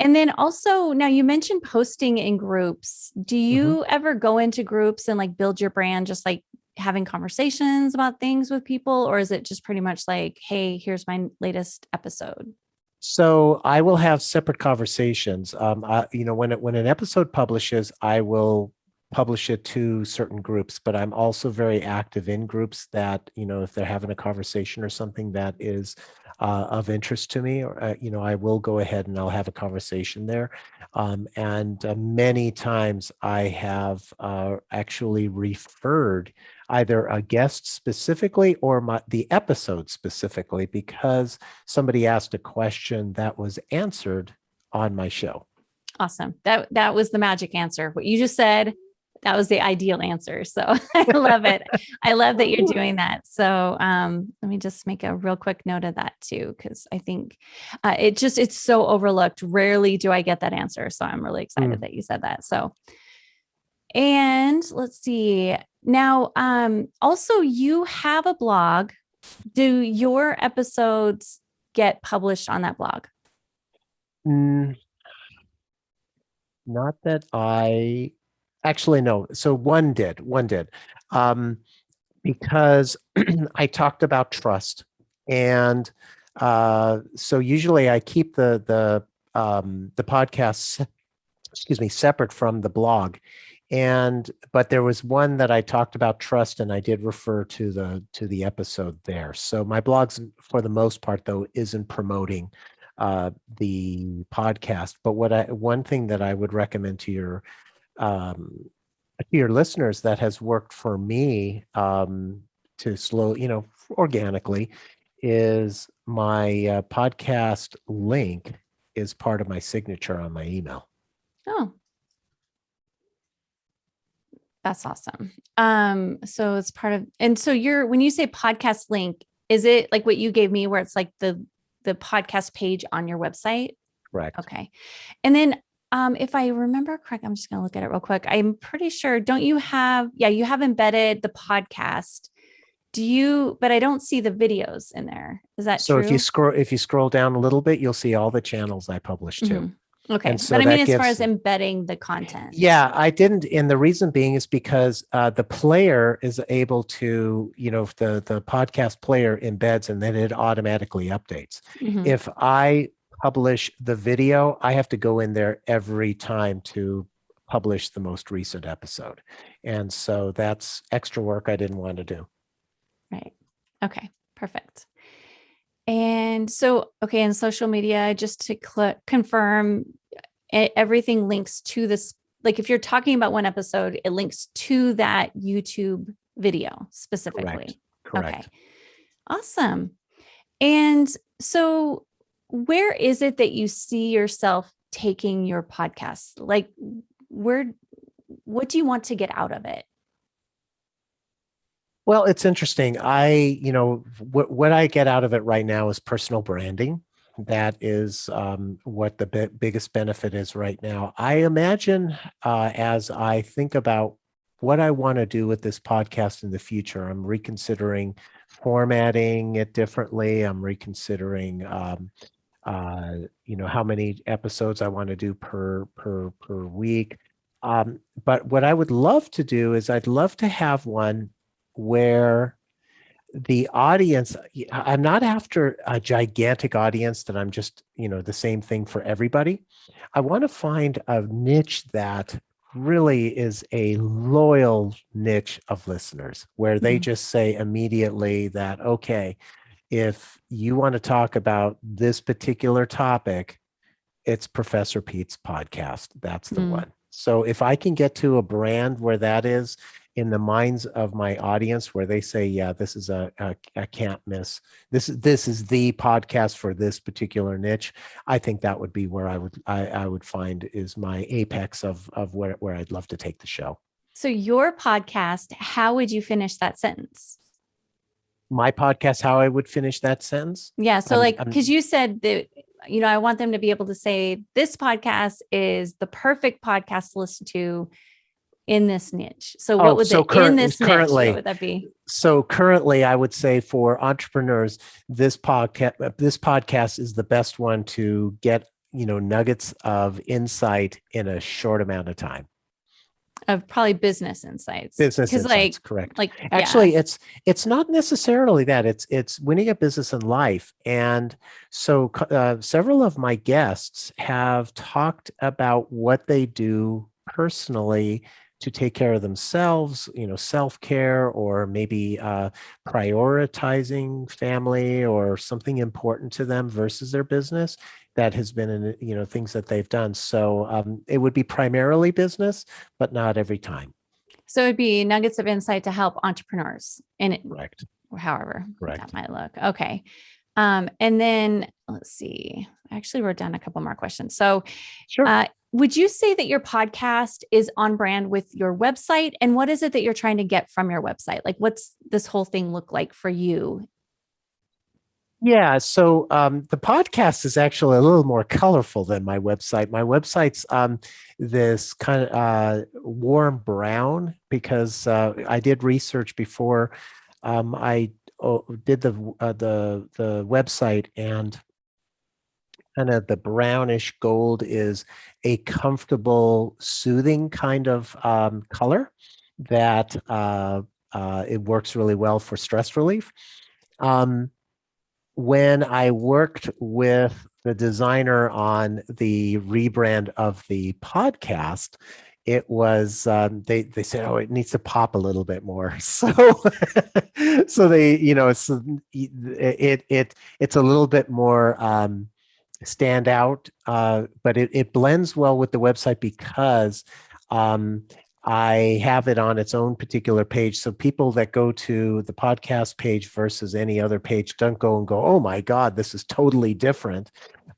And then also now you mentioned posting in groups. Do mm-hmm. you mm -hmm. ever go into groups and like build your brand, just like having conversations about things with people? Or is it just pretty much like, hey, here's my latest episode? So I will have separate conversations. Um, I, you know, when it, when an episode publishes, I will publish it to certain groups, but I'm also very active in groups that, you know, if they're having a conversation or something that is uh, of interest to me, or, uh, you know, I will go ahead and I'll have a conversation there. Um, and uh, many times I have uh, actually referred either a guest specifically or my, the episode specifically because somebody asked a question that was answered on my show. Awesome. That that was the magic answer. What you just said that was the ideal answer. So [laughs] I love it. I love that you're [laughs] doing that. So um, let me just make a real quick note of that too, because I think uh, it just it's so overlooked. Rarely do I get that answer. So I'm really excited Mm. that you said that. So and let's see. Now, um, also you have a blog. Do your episodes get published on that blog? Mm, not that I actually no. So one did, one did. Um, because [clears throat] I talked about trust. And uh, so usually I keep the the um, the podcasts, excuse me, separate from the blog. And but there was one that I talked about trust, and I did refer to the to the episode there. So my blogs, for the most part, though, isn't promoting uh, the podcast. But what I one thing that I would recommend to your um, to your listeners that has worked for me um, to slow, you know, organically, is my uh, podcast link is part of my signature on my email. Oh. That's awesome. Um, so it's part of, and so you're, when you say podcast link, is it like what you gave me where it's like the, the podcast page on your website? Correct. Okay. And then, um, if I remember correct, I'm just going to look at it real quick. I'm pretty sure, don't you have, yeah, you have embedded the podcast. Do you, but I don't see the videos in there. Is that So true? if you scroll if you scroll down a little bit, you'll see all the channels I publish too. Mhm. Okay. And so but I mean, as far as embedding the content. Yeah, I didn't, and the reason being is because uh, the player is able to, you know, if the the podcast player embeds and then it automatically updates. Mhm. If I publish the video, I have to go in there every time to publish the most recent episode, and so that's extra work I didn't want to do. Right. Okay. Perfect. And so, okay, in social media, just to confirm, everything links to this. Like if you're talking about one episode, it links to that YouTube video specifically. Correct. Okay. Awesome. And so, where is it that you see yourself taking your podcast? Like, where, what do you want to get out of it? Well, it's interesting. I, you know, what what I get out of it right now is personal branding. That is um, what the bi- biggest benefit is right now. I imagine uh, as I think about what I want to do with this podcast in the future, I'm reconsidering formatting it differently. I'm reconsidering, um, uh, you know, how many episodes I want to do per per per week. Um, but what I would love to do is I'd love to have one where the audience I'm not after a gigantic audience that i'm just you know the same thing for everybody i want to find a niche that really is a loyal niche of listeners where they Mhm. just say immediately that okay if you want to talk about this particular topic it's professor pete's podcast that's the Mm. one so if i can get to a brand where that is in the minds of my audience where they say yeah this is a, a i can't miss this is this is the podcast for this particular niche i think that would be where i would i, I would find is my apex of of where, where i'd love to take the show So, your podcast, how would you finish that sentence? My podcast how i would finish that sentence Yeah. So, I'm- like, I'm- because you said that, you know, I want them to be able to say, this podcast is the perfect podcast to listen to in this niche. So, what Oh, would so the current- in this niche, currently- what would that be? so currently i would say for entrepreneurs this podcast this podcast is the best one to get you know nuggets of insight in a short amount of time Of probably business insights. business insights like, correct like, yeah. actually it's it's not necessarily that it's it's winning a business in life and so uh, several of my guests have talked about what they do personally to take care of themselves you know self-care or maybe uh, prioritizing family or something important to them versus their business that has been in you know things that they've done so um, it would be primarily business but not every time so it'd be nuggets of insight to help entrepreneurs in it, correct however Correct. that might look. Okay. Um, and then let's see. I actually wrote down a couple more questions. So sure uh, would you say that your podcast is on brand with your website? And what is it that you're trying to get from your website? Like, what's this whole thing look like for you? Yeah, so um, the podcast is actually a little more colorful than my website. My website's um, this kind of uh, warm brown because uh, I did research before um, I oh, did the uh, the the website and kind of the brownish gold is a comfortable, soothing kind of um, color that uh, uh, it works really well for stress relief. Um, when I worked with the designer on the rebrand of the podcast, it was um, they they said oh it needs to pop a little bit more. [laughs] So so they you know it's it it it's a little bit more um, stand out uh, but it, it blends well with the website because um, I have it on its own particular page. So people that go to the podcast page versus any other page don't go and go, oh my God, this is totally different.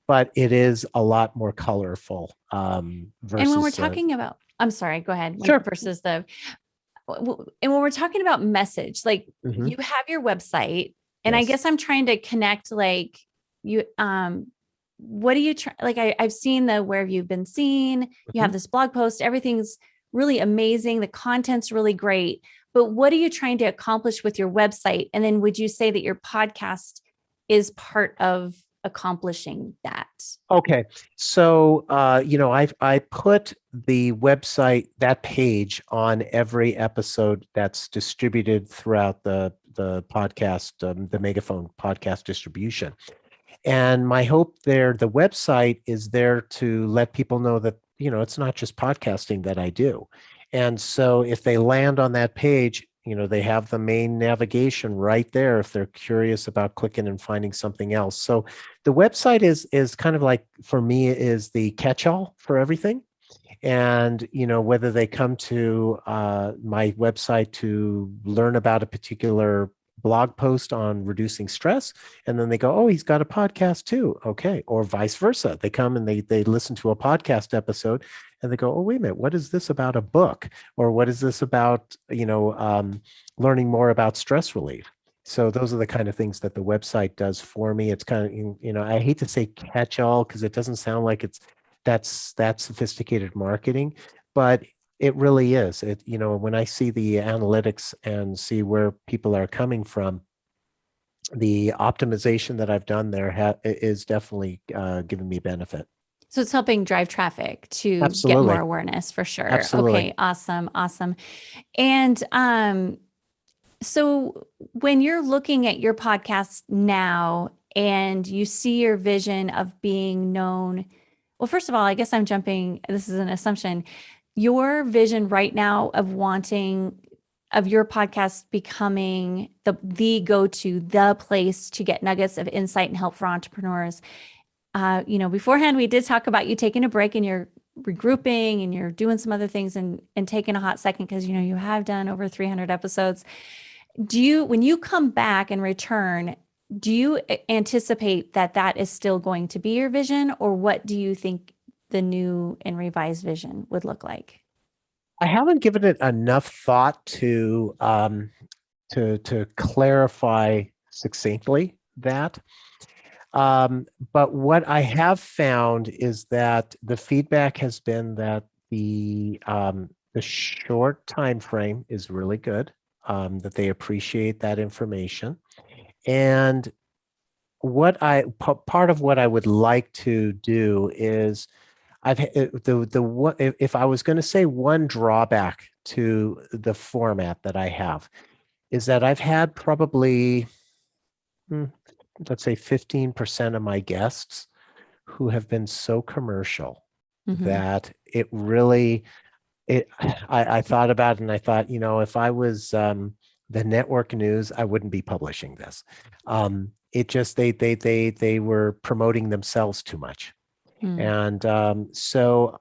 But it is a lot more colorful. Um, versus, and when we're talking uh, about, I'm sorry, go ahead. Sure. Versus the, and when we're talking about message, like mm-hmm. you have your website, and yes. I guess I'm trying to connect like you, um, what do you try? Like I, I've seen the where have you been seen? You mm-hmm. have this blog post, everything's really amazing. The content's really great. But what are you trying to accomplish with your website? And then would you say that your podcast is part of accomplishing that? Okay. So, uh, you know, I I put the website, that page on every episode that's distributed throughout the, the podcast, um, the Megaphone podcast distribution. And my hope there, the website is there to let people know that you know, it's not just podcasting that I do. And so if they land on that page, you know, they have the main navigation right there if they're curious about clicking and finding something else. So the website is is kind of like for me is the catch-all for everything. And you know, whether they come to uh, my website to learn about a particular blog post on reducing stress and then they go oh he's got a podcast too. Okay or vice versa. They come and they they listen to a podcast episode and they go oh wait a minute what is this about a book? Or what is this about you know um, learning more about stress relief? So those are the kind of things that the website does for me. It's kind of you know i hate to say catch all because it doesn't sound like it's that's that sophisticated marketing but it really is. It you know when I see the analytics and see where people are coming from, the optimization that I've done there is definitely uh, giving me benefit. So it's helping drive traffic to Absolutely. get more awareness for sure. Absolutely. Okay, awesome, awesome. And um, so when you're looking at your podcast now and you see your vision of being known, well, first of all, I guess I'm jumping. This is an assumption your vision right now of wanting of your podcast becoming the the go-to the place to get nuggets of insight and help for entrepreneurs. Uh, you know beforehand we did talk about you taking a break and you're regrouping and you're doing some other things and and taking a hot second because you know you have done over 300 episodes. Do you when you come back and return do you anticipate that that is still going to be your vision or what do you think the new and revised vision would look like? I haven't given it enough thought to um, to to clarify succinctly that. Um, but what I have found is that the feedback has been that the um, the short time frame is really good. Um, that they appreciate that information, and what I part of what I would like to do is I've uh, the the what if I was going to say one drawback to the format that I have is that I've had probably hmm, let's say 15% of my guests who have been so commercial mm-hmm. that it really it I, I, thought about it and I thought, you know, if I was um, the network news, I wouldn't be publishing this. Um, it just they they they they were promoting themselves too much. Mm. And um, so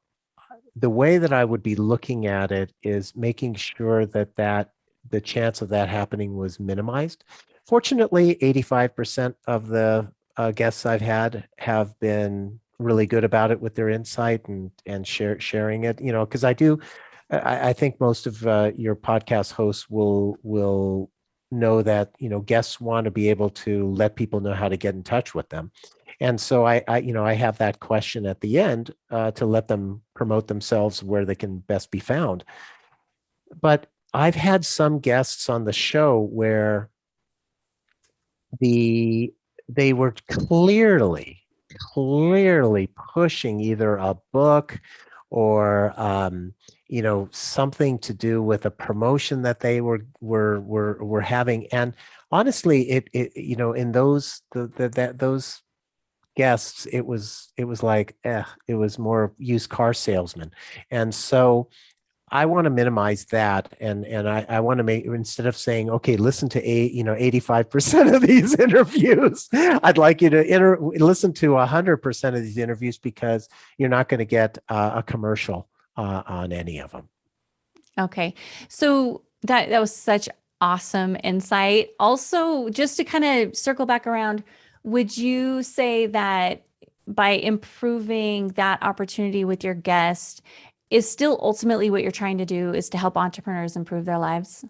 the way that I would be looking at it is making sure that that the chance of that happening was minimized. Fortunately, 85% of the uh, guests I've had have been really good about it with their insight and and share, sharing it. You know, because I do, I, I, think most of uh, your podcast hosts will will know that you know guests want to be able to let people know how to get in touch with them and so I, I, you know, I have that question at the end uh, to let them promote themselves where they can best be found. But I've had some guests on the show where the they were clearly, clearly pushing either a book or um, you know something to do with a promotion that they were were were were having and honestly it, it you know in those the, the that those guests, it was it was like eh, it was more used car salesman, and so I want to minimize that, and and I, I want to make instead of saying okay, listen to eight, you know, eighty five percent of these [laughs] interviews, I'd like you to inter- listen to hundred percent of these interviews because you're not going to get uh, a commercial uh, on any of them. Okay, so that that was such awesome insight. Also, just to kind of circle back around would you say that by improving that opportunity with your guest is still ultimately what you're trying to do is to help entrepreneurs improve their lives?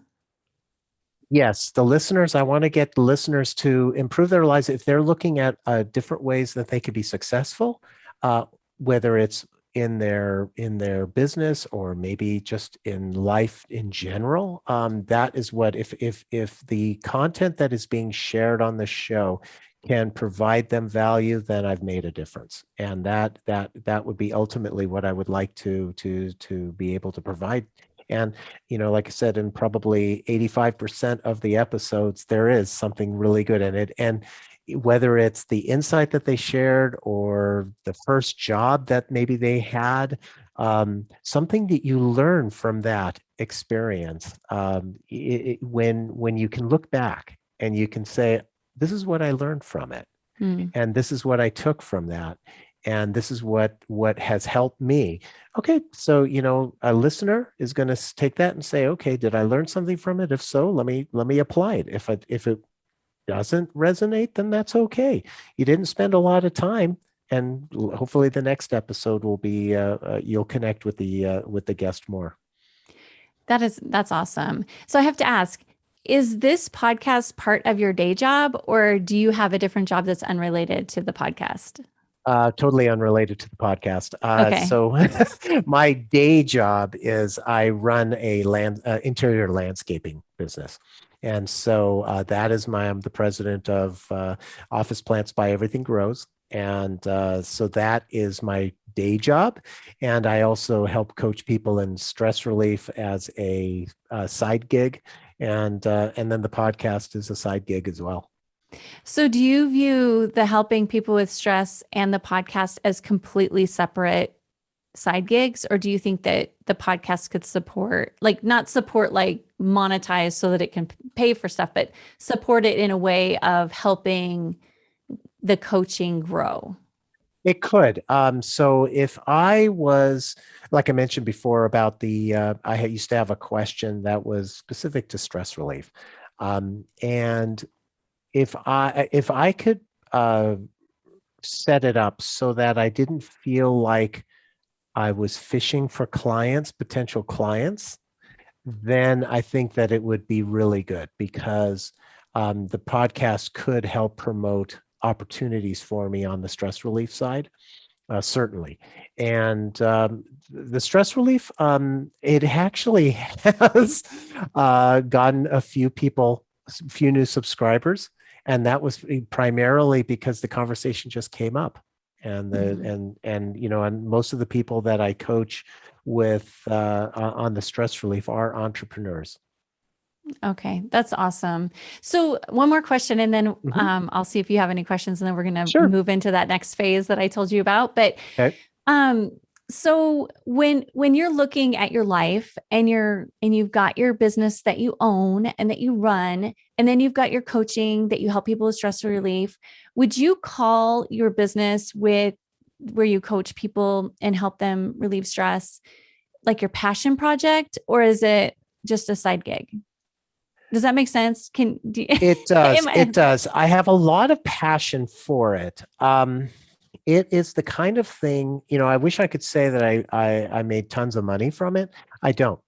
Yes, the listeners, I want to get the listeners to improve their lives if they're looking at uh, different ways that they could be successful, uh, whether it's in their in their business or maybe just in life in general um, that is what if if if the content that is being shared on the show can provide them value, then I've made a difference. And that that that would be ultimately what I would like to to to be able to provide. And you know, like I said, in probably 85% of the episodes, there is something really good in it. And whether it's the insight that they shared or the first job that maybe they had, um, something that you learn from that experience. Um, it, when when you can look back and you can say, this is what I learned from it. Mm. And this is what I took from that. And this is what what has helped me. Okay, so you know, a listener is going to take that and say, okay, did I learn something from it? If so, let me let me apply it. If it if it doesn't resonate, then that's okay. You didn't spend a lot of time, and hopefully, the next episode will be uh, uh, you'll connect with the uh, with the guest more. That is that's awesome. So I have to ask, is this podcast part of your day job, or do you have a different job that's unrelated to the podcast? Uh, totally unrelated to the podcast. Uh, okay. So [laughs] my day job is I run a land uh, interior landscaping business. And so uh, that is my, I'm the president of uh, Office Plants by Everything Grows. And uh, so that is my day job. And I also help coach people in stress relief as a, a side gig and uh, and then the podcast is a side gig as well. So, do you view the helping people with stress and the podcast as completely separate side gigs, or do you think that the podcast could support, like, not support, like monetize so that it can pay for stuff, but support it in a way of helping the coaching grow? It could. Um, so if I was, like I mentioned before about the, uh, I used to have a question that was specific to stress relief, um, and if I if I could uh, set it up so that I didn't feel like I was fishing for clients, potential clients, then I think that it would be really good because um, the podcast could help promote opportunities for me on the stress relief side. Uh, certainly. And um, the stress relief, um, it actually [laughs] has uh, gotten a few people, a few new subscribers. And that was primarily because the conversation just came up. And the mm-hmm. and and you know, and most of the people that I coach with uh, on the stress relief are entrepreneurs. Okay, that's awesome. So one more question, and then mm-hmm. um, I'll see if you have any questions, and then we're going to sure. move into that next phase that I told you about. But okay. um, so when when you're looking at your life and you're and you've got your business that you own and that you run, and then you've got your coaching that you help people with stress relief, would you call your business with where you coach people and help them relieve stress like your passion project, or is it just a side gig? Does that make sense? Can do you, it [laughs] does? it does. I have a lot of passion for it. Um, it is the kind of thing, you know, I wish I could say that I, I, I made tons of money from it. I don't.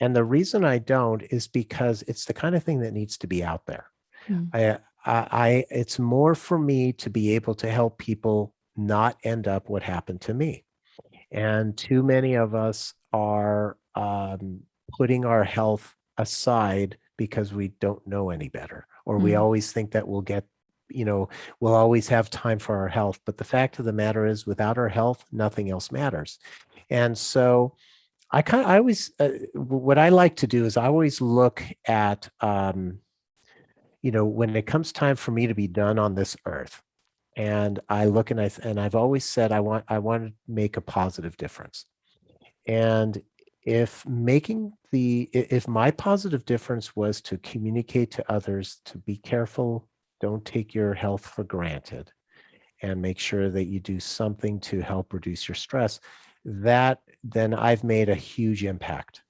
And the reason I don't is because it's the kind of thing that needs to be out there. Mm. I, I, I, it's more for me to be able to help people not end up what happened to me. And too many of us are um, putting our health aside because we don't know any better, or we Mm. always think that we'll get you know, we'll always have time for our health. But the fact of the matter is, without our health, nothing else matters. And so, I kind of, I always, uh, what I like to do is I always look at, um, you know, when it comes time for me to be done on this earth, and I look and I and I've always said I want I want to make a positive difference. And if making the if my positive difference was to communicate to others to be careful don't take your health for granted and make sure that you do something to help reduce your stress that then i've made a huge impact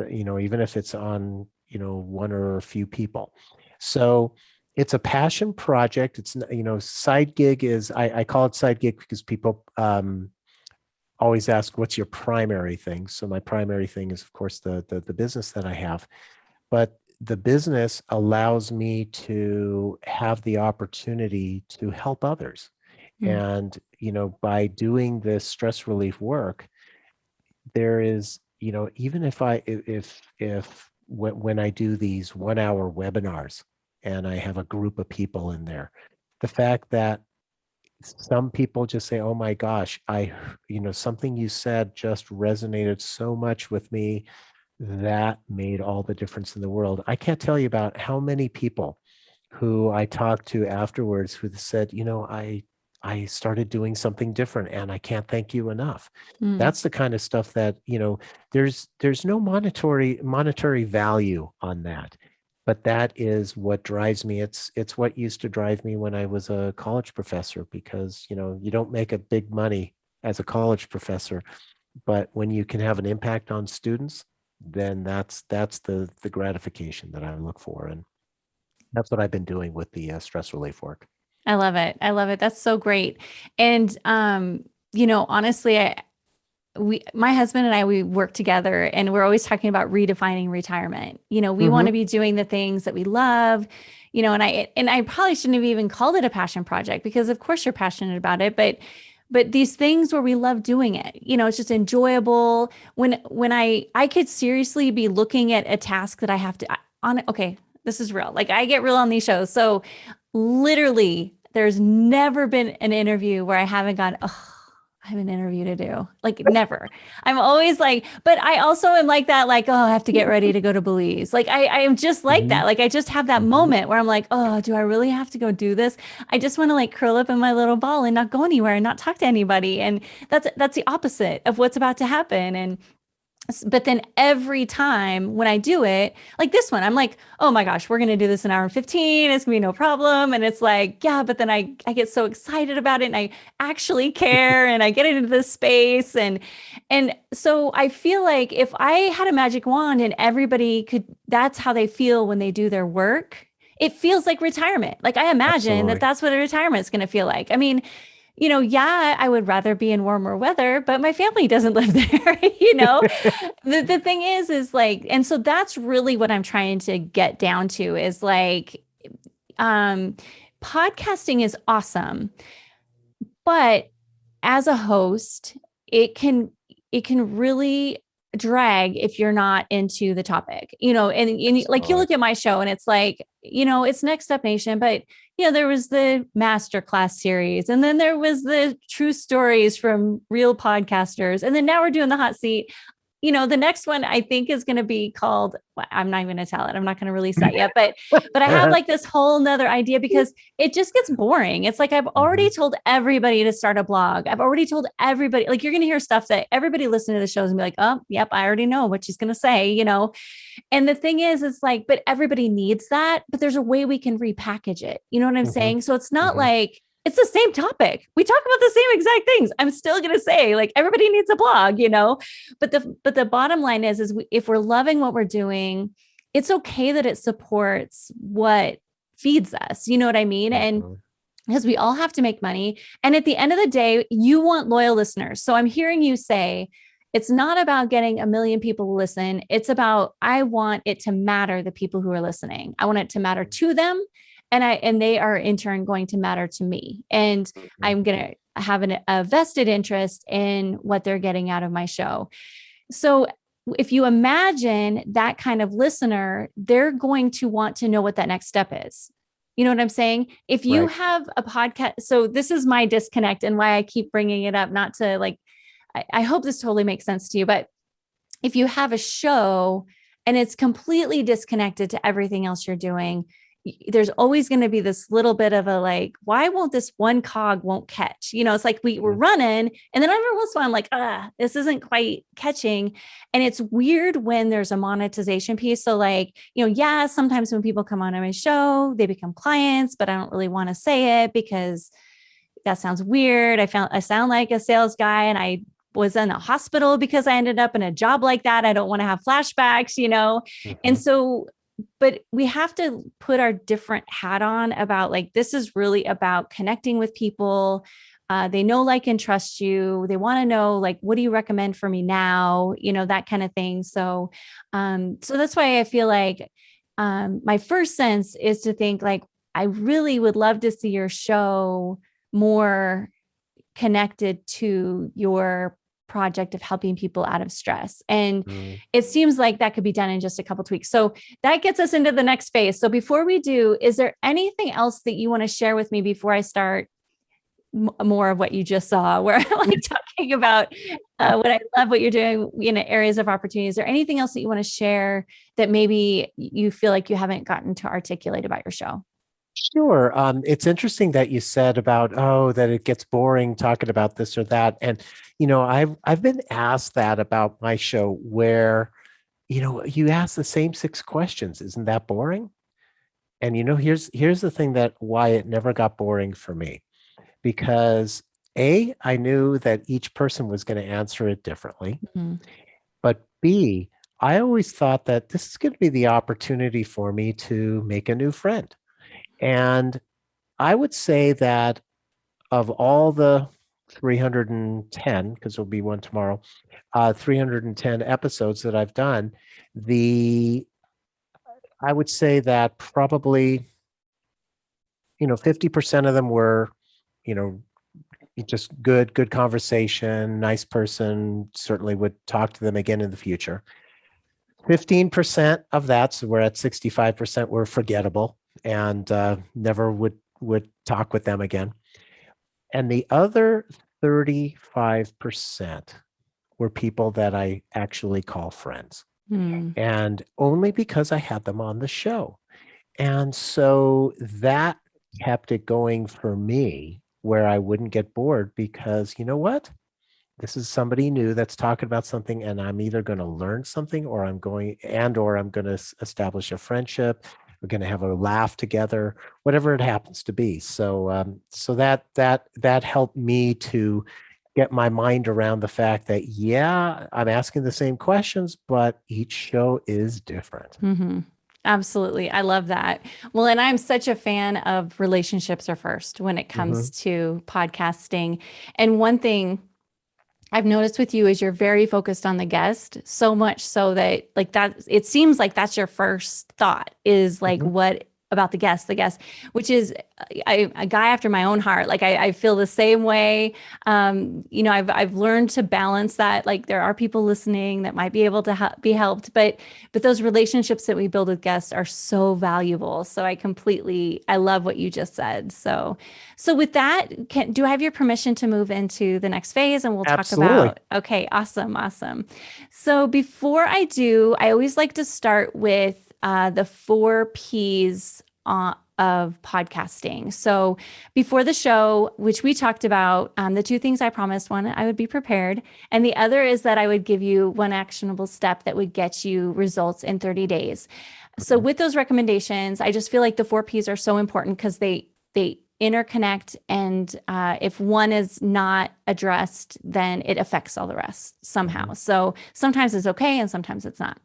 Uh, you know even if it's on you know one or a few people. So it's a passion project it's you know side gig is i, I call it side gig because people um, always ask what's your primary thing? So my primary thing is of course the the, the business that i have. But the business allows me to have the opportunity to help others. Mm. and you know by doing this stress relief work there is you know even if i if if when, when i do these one hour webinars and i have a group of people in there the fact that some people just say oh my gosh I, you know something you said just resonated so much with me that made all the difference in the world. I can't tell you about how many people who i talked to afterwards who said you know i i started doing something different and i can't thank you enough. Mm. that's the kind of stuff that you know there's there's no monetary monetary value on that but that is what drives me it's it's what used to drive me when i was a college professor because you know you don't make a big money as a college professor but when you can have an impact on students then that's that's the the gratification that i look for and that's what i've been doing with the uh, stress relief work I love it. I love it. That's so great. And um, you know, honestly, I we my husband and I we work together and we're always talking about redefining retirement. You know, we want to mm-hmm. be doing the things that we love, you know, and I and I probably shouldn't have even called it a passion project because of course you're passionate about it, but but these things where we love doing it you know it's just enjoyable. When when i i could seriously be looking at a task that i have to on okay this is real. Like i get real on these shows. So literally there's never been an interview where i haven't gone oh I have an interview to do. Like never. I'm always like, but I also am like that, like, oh, I have to get ready to go to Belize. Like I, I am just like Mhm. that. Like I just have that Mhm. moment where I'm like, oh, do I really have to go do this? I just want to like curl up in my little ball and not go anywhere and not talk to anybody. And that's that's the opposite of what's about to happen. And but then every time when I do it, like this one, I'm like, oh my gosh, we're gonna do this in hour and 15. It's gonna be no problem. And it's like, yeah, but then I I get so excited about it and I actually [laughs] care and I get into this space. And and so I feel like if I had a magic wand and everybody could, that's how they feel when they do their work. It feels like retirement. Like I imagine Absolutely. that that's what a retirement is going to feel like. I mean, you know, yeah, I would rather be in warmer weather, but my family doesn't [laughs] live there, [laughs] you know. [laughs] the the thing is is like and so that's really what I'm trying to get down to is like um podcasting is awesome. But as a host, it can it can really drag if you're not into the topic you know and, and like you look at my show and it's like you know it's next up nation but you know there was the master class series and then there was the true stories from real podcasters and then now we're doing the hot seat you know the next one i think is going to be called well, i'm not even going to tell it i'm not going to release that yet but [laughs] but i have like this whole nother idea because it just gets boring it's like i've already told everybody to start a blog i've already told everybody like you're going to hear stuff that everybody listening to the shows and be like oh yep i already know what she's going to say you know and the thing is it's like but everybody needs that but there's a way we can repackage it you know what i'm Mhm. saying so it's not Mhm. like it's the same topic. We talk about the same exact things. I'm still going to say like everybody needs a blog, you know. But the but the bottom line is is we, if we're loving what we're doing, it's okay that it supports what feeds us. You know what I mean? And because we all have to make money. And at the end of the day, you want loyal listeners. So I'm hearing you say, it's not about getting a million people to listen. It's about, I want it to matter the people who are listening. I want it to matter mm. to them. And I, and they are in turn going to matter to me. And mm-hmm. I'm going to have an, a vested interest in what they're getting out of my show. So if you imagine that kind of listener, they're going to want to know what that next step is. You know what I'm saying? If you right. have a podcast, so this is my disconnect and why I keep bringing it up, not to like, I, I hope this totally makes sense to you, but if you have a show and it's completely disconnected to everything else you're doing, there's always going to be this little bit of a like, why won't this one cog won't catch? You know, it's like we were mm-hmm. running and then every once in a while I'm like, ah, this isn't quite catching. And it's weird when there's a monetization piece. So like, you know, yeah, sometimes when people come on my show, they become clients, but I don't really want to say it because that sounds weird. I found I sound like a sales guy and I was in a hospital because I ended up in a job like that. I don't want to have flashbacks, you know? Mm-hmm. And so but we have to put our different hat on about like this is really about connecting with people uh, they know like and trust you they want to know like what do you recommend for me now you know that kind of thing. So um so that's why i feel like um my first sense is to think like i really would love to see your show more connected to your project of helping people out of stress. And mm. it seems like that could be done in just a couple tweaks. So that gets us into the next phase. So before we do, is there anything else that you want to share with me before I start more of what you just saw [laughs] where I'm like talking about uh, what I love what you're doing in areas of opportunity. Is there anything else that you want to share that maybe you feel like you haven't gotten to articulate about your show? Sure. Um, it's interesting that you said about oh that it gets boring talking about this or that, and you know I've I've been asked that about my show where you know you ask the same six questions. Isn't that boring? And you know here's here's the thing that why it never got boring for me, because a I knew that each person was going to answer it differently, mm-hmm. but b I always thought that this is going to be the opportunity for me to make a new friend and I would say that of all the 310, because there'll be one tomorrow, uh, 310 episodes that I've done, the I would say that probably, you know, 50% of them were, you know, just good, good conversation, nice person, certainly would talk to them again in the future. 15% of that, so we're at 65%, were forgettable and uh, never would would talk with them again. And the other 35% were people that I actually call friends. Hmm. And only because I had them on the show. And so that kept it going for me where I wouldn't get bored because you know what? This is somebody new that's talking about something and I'm either going to learn something or I'm going and or I'm going to establish a friendship we're going to have a laugh together whatever it happens to be so um, so that that that helped me to get my mind around the fact that yeah i'm asking the same questions but each show is different mm-hmm. Absolutely. I love that. Well, and I'm such a fan of relationships are first when it comes mm-hmm. to podcasting. And one thing I've noticed with you is you're very focused on the guest so much so that like that it seems like that's your first thought is like mm-hmm. what about the guest, the guest, which is I, a guy after my own heart. Like I, I feel the same way. Um, you know, I've I've learned to balance that. Like there are people listening that might be able to ha- be helped, but but those relationships that we build with guests are so valuable. So I completely I love what you just said. So so with that, can do I have your permission to move into the next phase and we'll Absolutely. talk about okay, awesome, awesome. So before I do, I always like to start with uh, the four P's uh, of podcasting. So before the show, which we talked about, um, the two things I promised one, I would be prepared. And the other is that I would give you one actionable step that would get you results in 30 days. So with those recommendations, I just feel like the four P's are so important because they, they interconnect and uh, if one is not addressed then it affects all the rest somehow mm-hmm. so sometimes it's okay and sometimes it's not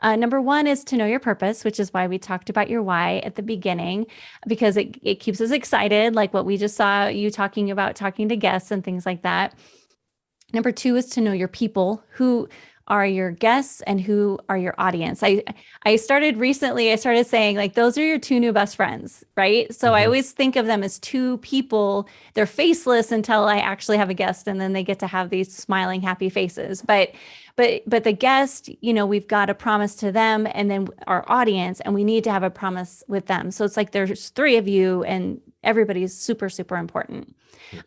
Uh, number one is to know your purpose, which is why we talked about your why at the beginning, because it, it keeps us excited, like what we just saw you talking about, talking to guests and things like that. Number two is to know your people who are your guests and who are your audience. I I started recently I started saying like those are your two new best friends, right? So mm-hmm. I always think of them as two people. They're faceless until I actually have a guest and then they get to have these smiling happy faces. But but but the guest, you know, we've got a promise to them and then our audience and we need to have a promise with them. So it's like there's three of you and everybody's super super important.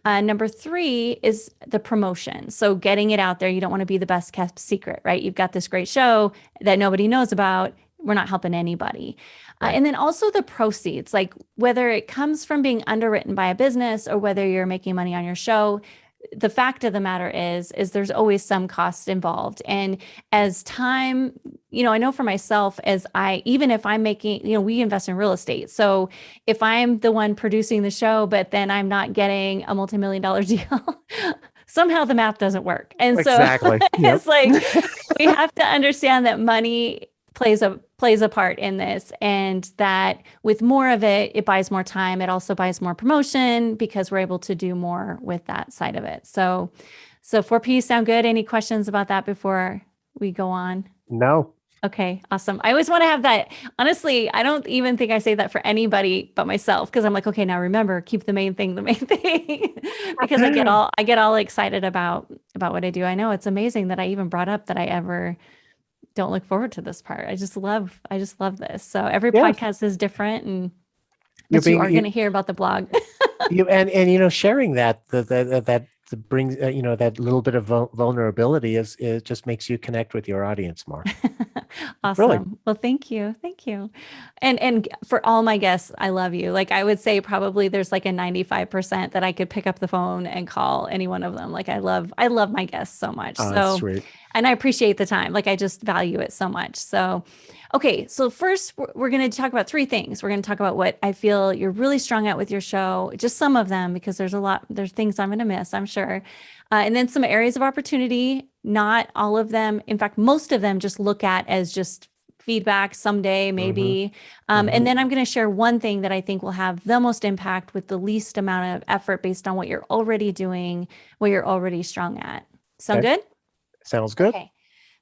Uh, number three is the promotion. So getting it out there. You don't want to be the best kept secret, right? You've got this great show that nobody knows about. We're not helping anybody. Uh, and then also the proceeds, like whether it comes from being underwritten by a business or whether you're making money on your show, the fact of the matter is is there's always some cost involved and as time you know i know for myself as i even if i'm making you know we invest in real estate so if i'm the one producing the show but then i'm not getting a multi-million dollar [laughs] deal somehow the math doesn't work and so exactly. [laughs] Yep. it's like [laughs] we have to understand that money plays a plays a part in this and that with more of it it buys more time. It also buys more promotion because we're able to do more with that side of it. So so 4p sound good? Any questions about that before we go on? No. Okay awesome. I always want to have that. Honestly i don't even think i say that for anybody but myself because i'm like okay now remember keep the main thing the main [laughs] thing. Because i get all i get all excited about about what i do. I know it's amazing that i even brought up that i ever don't look forward to this part. I just love, I just love this. So every yeah. podcast is different and but being, you are going to hear about the blog. [laughs] you and, and, you know, sharing that, the, the, that brings, uh, you know, that little bit of vulnerability is, it just makes you connect with your audience more. [laughs] awesome. Really. Well, thank you. Thank you. And, and for all my guests, I love you. Like I would say probably there's like a 95% that I could pick up the phone and call any one of them. Like I love, I love my guests so much. Oh, so sweet and I appreciate the time. Like I just value it so much. So, okay. So first we're going to talk about three things. We're going to talk about what I feel you're really strong at with your show, just some of them, because there's a lot, there's things I'm going to miss, I'm sure. Uh, and then some areas of opportunity, not all of them. In fact, most of them just look at as just feedback someday, mm-hmm. maybe. Mm-hmm. Um, mm-hmm. And then I'm going to share one thing that I think will have the most impact with the least amount of effort based on what you're already doing, what you're already strong at. Sound okay. good? Sounds good. Okay.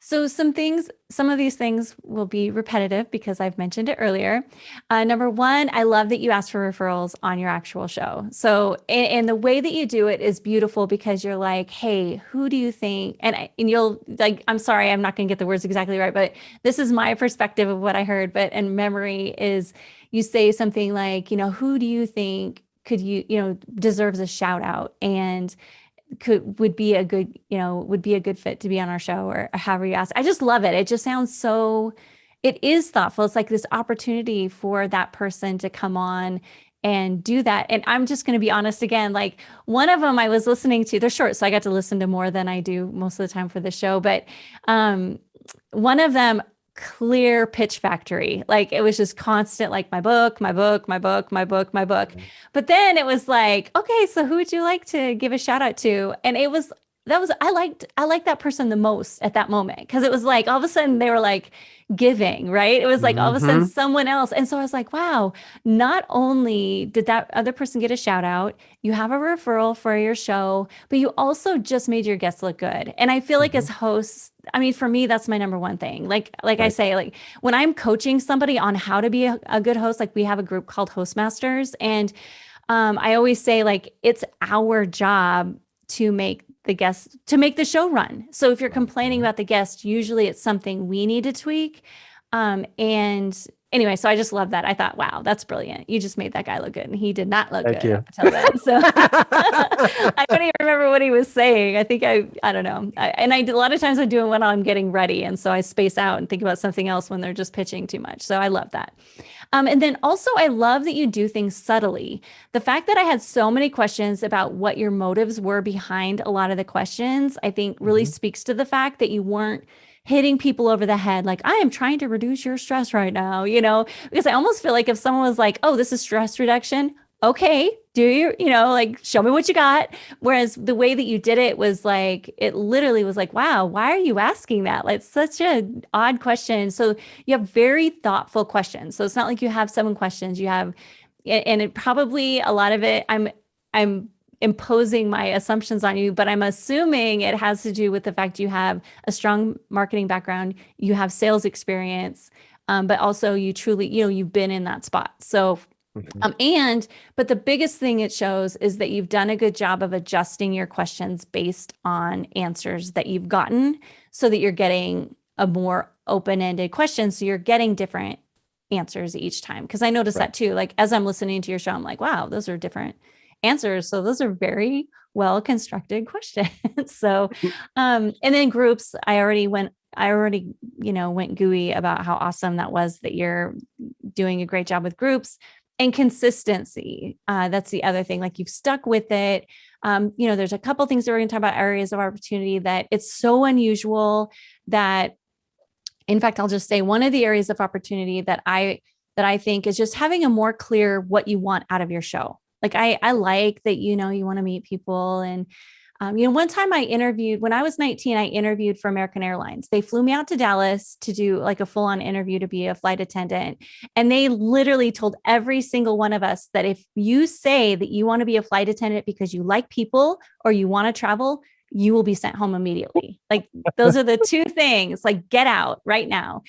So some things, some of these things will be repetitive because I've mentioned it earlier. Uh, number one, I love that you ask for referrals on your actual show. So, and, and, the way that you do it is beautiful because you're like, hey, who do you think? And, and you'll like, I'm sorry, I'm not going to get the words exactly right, but this is my perspective of what I heard. But and memory is you say something like, you know, who do you think could you, you know, deserves a shout out? And could would be a good you know would be a good fit to be on our show or however you ask. I just love it. It just sounds so it is thoughtful. It's like this opportunity for that person to come on and do that. And i'm just going to be honest again like one of them i was listening to they're short so i got to listen to more than i do most of the time for the show but um one of them clear pitch factory. Like it was just constant, like my book, my book, my book, my book, my book. Mm-hmm. But then it was like, okay, so who would you like to give a shout out to? And it was that was I liked I liked that person the most at that moment because it was like all of a sudden they were like giving, right? It was like mm-hmm. all of a sudden mm-hmm. someone else. And so I was like, wow, not only did that other person get a shout out, you have a referral for your show, but you also just made your guests look good. And I feel like mm-hmm. as hosts, I mean, for me, that's my number one thing. Like, like right. I say, like when I'm coaching somebody on how to be a, a good host, like we have a group called Hostmasters and um, I always say like it's our job to make the guest to make the show run. So if you're complaining about the guest, usually it's something we need to tweak. Um, and anyway, so I just love that. I thought, wow, that's brilliant. You just made that guy look good. And he did not look Thank good you. until then. So [laughs] [laughs] I don't even remember what he was saying. I think I, I don't know. I, and I, a lot of times I do it when I'm getting ready. And so I space out and think about something else when they're just pitching too much. So I love that. Um, and then also, I love that you do things subtly. The fact that I had so many questions about what your motives were behind a lot of the questions, I think really mm-hmm. speaks to the fact that you weren't hitting people over the head like i am trying to reduce your stress right now you know because i almost feel like if someone was like oh this is stress reduction okay do you, you know, like show me what you got. Whereas the way that you did it was like, it literally was like, wow, why are you asking that? Like such an odd question. So you have very thoughtful questions. So it's not like you have seven questions. You have, and it probably a lot of it, I'm, I'm imposing my assumptions on you, but I'm assuming it has to do with the fact you have a strong marketing background, you have sales experience, um, but also you truly, you know, you've been in that spot. So. Um, and, but the biggest thing it shows is that you've done a good job of adjusting your questions based on answers that you've gotten so that you're getting a more open-ended question. So you're getting different answers each time. Cause I noticed right. that too. Like as I'm listening to your show, I'm like, wow, those are different answers. So those are very well constructed [laughs] questions. so, mm-hmm. um, and then groups, I already went I already, you know, went gooey about how awesome that was that you're doing a great job with groups and consistency. Uh, that's the other thing. Like you've stuck with it. Um, you know, there's a couple things that we're going to talk about areas of opportunity that it's so unusual that, in fact, I'll just say one of the areas of opportunity that I that I think is just having a more clear what you want out of your show. Like I I like that you know you want to meet people and um, you know, one time I interviewed when I was 19, I interviewed for American Airlines. They flew me out to Dallas to do like a full on interview to be a flight attendant. And they literally told every single one of us that if you say that you want to be a flight attendant because you like people or you want to travel, you will be sent home immediately. Like those are the [laughs] two things, like get out right now.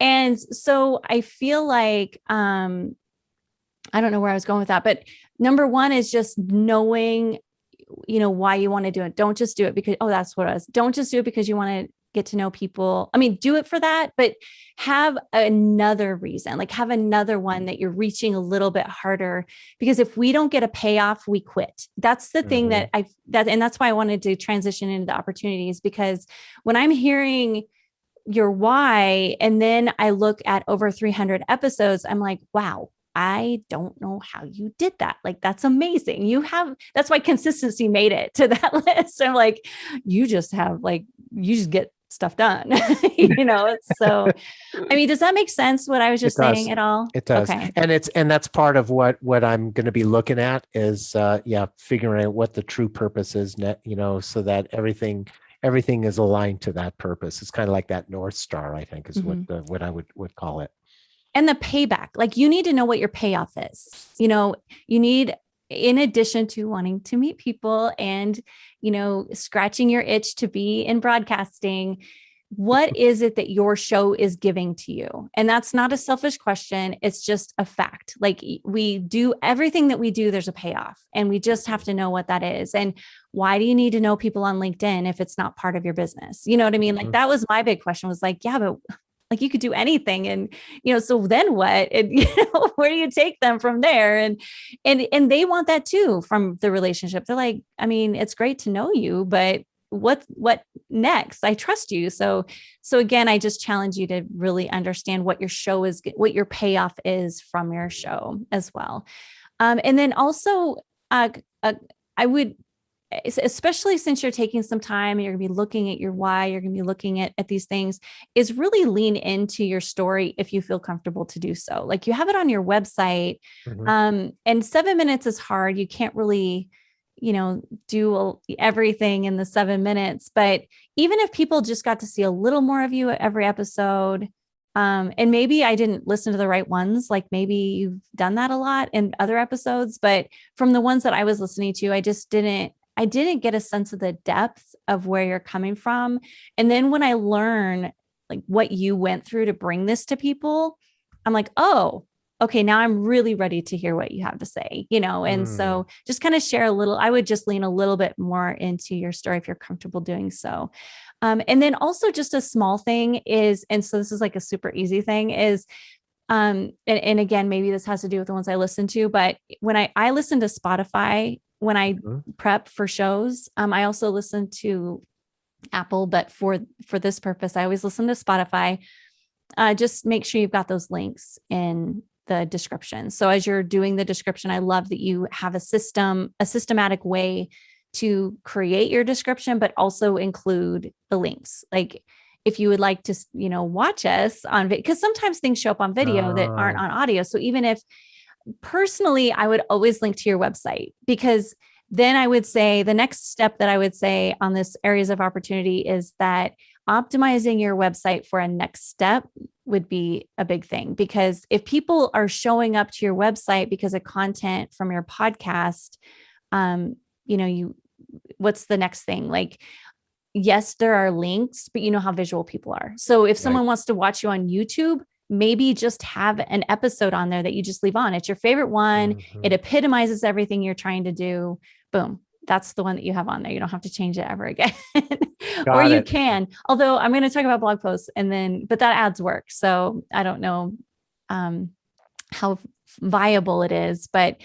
And so I feel like, um, I don't know where I was going with that, but number one is just knowing you know, why you want to do it. Don't just do it because, oh, that's what it was. Don't just do it because you want to get to know people. I mean, do it for that, but have another reason, like have another one that you're reaching a little bit harder. Because if we don't get a payoff, we quit. That's the thing mm-hmm. that I that and that's why I wanted to transition into the opportunities because when I'm hearing your why and then I look at over 300 episodes, I'm like, wow, I don't know how you did that. Like, that's amazing. You have, that's why consistency made it to [laughs] that list. I'm like, you just have like, you just get stuff done, [laughs] you know? So, I mean, does that make sense what I was just saying at all? It does. Okay. And it's, and that's part of what, what I'm going to be looking at is, uh, yeah, figuring out what the true purpose is, net, you know, so that everything, everything is aligned to that purpose. It's kind of like that North Star, I think is mm -hmm. what, mm-hmm. the, what I would, would call it and the payback. Like you need to know what your payoff is. You know you need in addition to wanting to meet people and you know scratching your itch to be in broadcasting what is it that your show is giving to you? And that's not a selfish question. It's just a fact. Like we do everything that we do there's a payoff and we just have to know what that is. And why do you need to know people on linkedin if it's not part of your business? You know what i mean? Like mm-hmm. that was my big question was like yeah but like you could do anything and you know so then what? And [laughs] you know where do you take them from there? And and and they want that too from the relationship. They're like i mean it's great to know you but what what next? I trust you. So so again i just challenge you to really understand what your show is what your payoff is from your show as well. Um and then also uh, uh i would especially since you're taking some time and you're gonna be looking at your why, you're gonna be looking at, at these things, is really lean into your story if you feel comfortable to do so. Like you have it on your website, mm-hmm. um, and seven minutes is hard. You can't really, you know, do everything in the seven minutes. But even if people just got to see a little more of you every episode, um, and maybe I didn't listen to the right ones, like maybe you've done that a lot in other episodes, but from the ones that I was listening to, I just didn't I didn't get a sense of the depth of where you're coming from. And then when I learn like what you went through to bring this to people, I'm like, oh, okay, now I'm really ready to hear what you have to say, you know? And mm. so just kind of share a little, I would just lean a little bit more into your story if you're comfortable doing so. Um, and then also just a small thing is, and so this is like a super easy thing is, um, and, and again, maybe this has to do with the ones I listen to, but when I, I listen to Spotify when I mm-hmm. prep for shows. Um, I also listen to Apple, but for for this purpose, I always listen to Spotify. Uh, just make sure you've got those links in the description. So as you're doing the description, I love that you have a system, a systematic way to create your description, but also include the links. Like if you would like to, you know, watch us on because sometimes things show up on video that aren't ah. on audio. So even if personally, I would always link to your website because then I would say the next step that I would say on this areas of opportunity is that optimizing your website for a next step would be a big thing because if people are showing up to your website because of content from your podcast um you know you what's the next thing like yes there are links but you know how visual people are so if someone right. wants to watch you on youtube maybe just have an episode on there that you just leave on it's your favorite one mm-hmm. it epitomizes everything you're trying to do boom that's the one that you have on there. You don't have to change it ever again. [laughs] or you it. can. Although I'm going to talk about blog posts and then, but that adds work. So I don't know um, how viable it is, but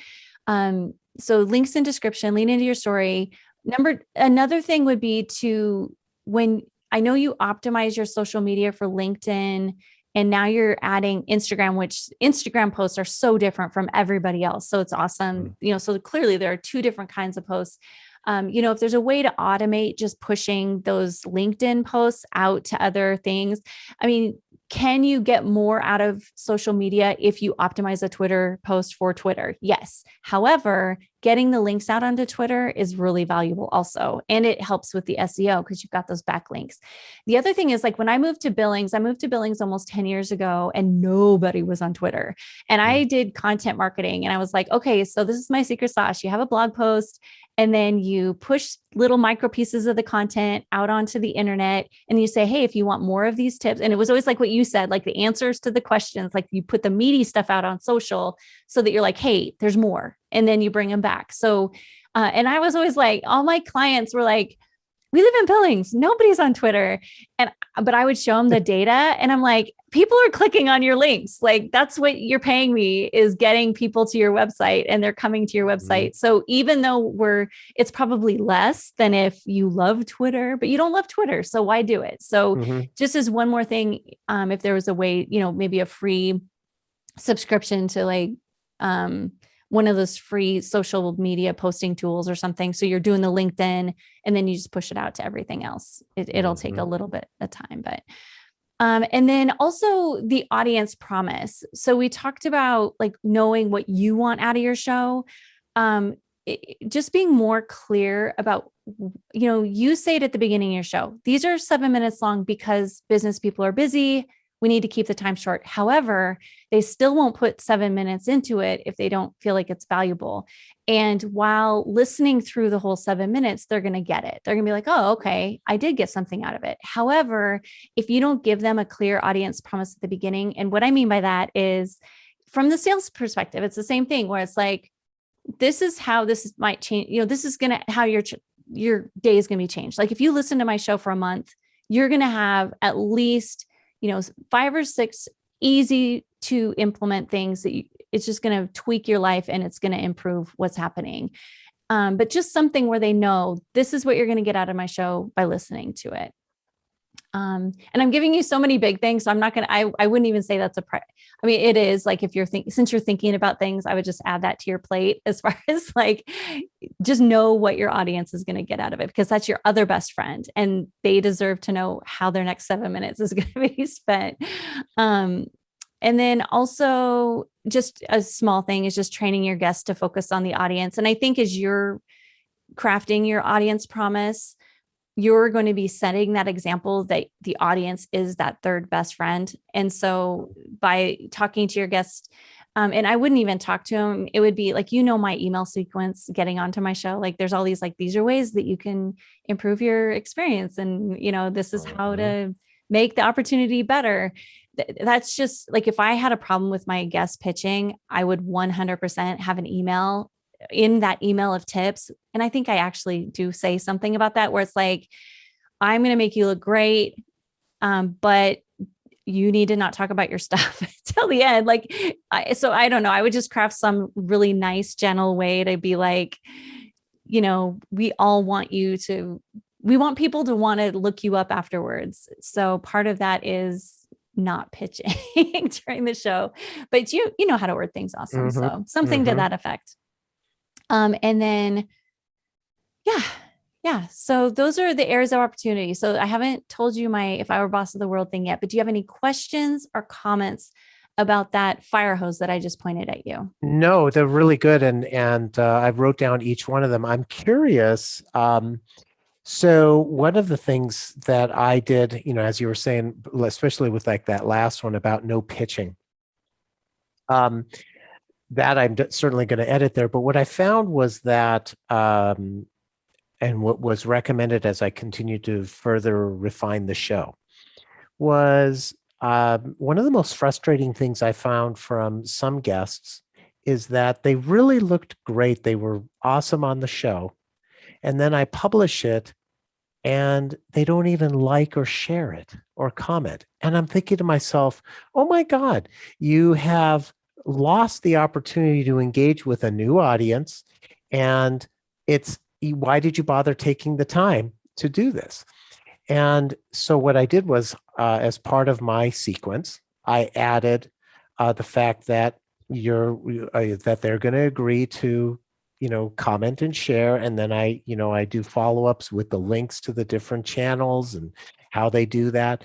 um, so links in description, lean into your story. Number another thing would be to when I know you optimize your social media for LinkedIn and now you're adding Instagram, which Instagram posts are so different from everybody else. So it's awesome. Mm. You know, so clearly there are two different kinds of posts. Um, you know, if there's a way to automate just pushing those LinkedIn posts out to other things, I mean, can you get more out of social media if you optimize a Twitter post for Twitter? Yes. However, getting the links out onto Twitter is really valuable also. And it helps with the SEO because you've got those backlinks. The other thing is like when I moved to Billings, I moved to Billings almost 10 years ago and nobody was on Twitter. And I mm. did content marketing and I was like, okay, so this is my secret sauce. You have a blog post and then you push little micro pieces of the content out onto the internet and you say hey if you want more of these tips and it was always like what you said like the answers to the questions like you put the meaty stuff out on social so that you're like hey there's more and then you bring them back so uh, and i was always like all my clients were like we live in Billings. Nobody's on Twitter. And but I would show them the [laughs] data and I'm like, people are clicking on your links. Like that's what you're paying me is getting people to your website and they're coming to your mm-hmm. website. Mm-hmm. So even though we're it's probably less than if you love Twitter, but you don't love Twitter. So why do it? So mm-hmm. just as one more thing, um, if there was a way, you know, maybe a free subscription to like um one of those free social media posting tools or something. So you're doing the LinkedIn and then you just push it out to everything else. It, will take a mm-hmm. little bit of time, but um, and then also the audience promise. So we talked about like knowing what you want out of your show. Um, it, just being more clear about you know you say it at the beginning of your show these are seven minutes long because business people are busy we need to keep the time short. However, they still won't put seven minutes into it if they don't feel like it's valuable. And while listening through the whole seven minutes, they're going to get it. They're going to be like, oh, okay, I did get something out of it. However, if you don't give them a clear audience promise at the beginning, and what I mean by that is from the sales perspective, it's the same thing where it's like, this is how this might change, you know, this is going to how your your day is going to be changed. Like if you listen to my show for a month, you're going to have at least you know, five or six easy to implement things that you, it's just going to tweak your life and it's going to improve what's happening. Um, but just something where they know this is what you're going to get out of my show by listening to it. Um, and I'm giving you so many big things. So I'm not going to, I, I wouldn't even say that's a, pri- I mean, it is like, if you're thinking, since you're thinking about things, I would just add that to your plate as [laughs] far as like, just know what your audience is going to get out of it, because that's your other best friend and they deserve to know how their next seven minutes is [laughs] going to be spent. Um, and then also just a small thing is just training your guests to focus on the audience. And I think as you're crafting your audience promise, you're going to be setting that example that the audience is that third best friend. And so by talking to your guest, um, and I wouldn't even talk to him. It would be like, you know, my email sequence getting onto my show. Like there's all these, like, these are ways that you can improve your experience. And, you know, this is how mm-hmm. to make the opportunity better. That's just like, if I had a problem with my guest pitching, I would 100% have an email in that email of tips. And I think I actually do say something about that where it's like, I'm going to make you look great. Um, but you need to not talk about your stuff [laughs] till the end. Like, I, so I don't know. I would just craft some really nice, gentle way to be like, you know, we all want you to, we want people to want to look you up afterwards. So part of that is not pitching [laughs] during the show, but you, you know how to word things awesome. Mm-hmm. So something mm-hmm. to that effect. Um, and then, yeah, yeah. So those are the areas of opportunity. So I haven't told you my if I were boss of the world thing yet, but do you have any questions or comments about that fire hose that I just pointed at you? No, they're really good, and and uh, I wrote down each one of them. I'm curious. Um, so one of the things that I did, you know, as you were saying, especially with like that last one about no pitching, um, that I'm certainly going to edit there. But what I found was that, um, and what was recommended as I continued to further refine the show, was um, one of the most frustrating things I found from some guests is that they really looked great. They were awesome on the show. And then I publish it and they don't even like or share it or comment. And I'm thinking to myself, oh my God, you have lost the opportunity to engage with a new audience. And it's why did you bother taking the time to do this? And so what I did was, uh, as part of my sequence, I added uh, the fact that you're uh, that they're going to agree to, you know, comment and share, and then I, you know, I do follow-ups with the links to the different channels and how they do that,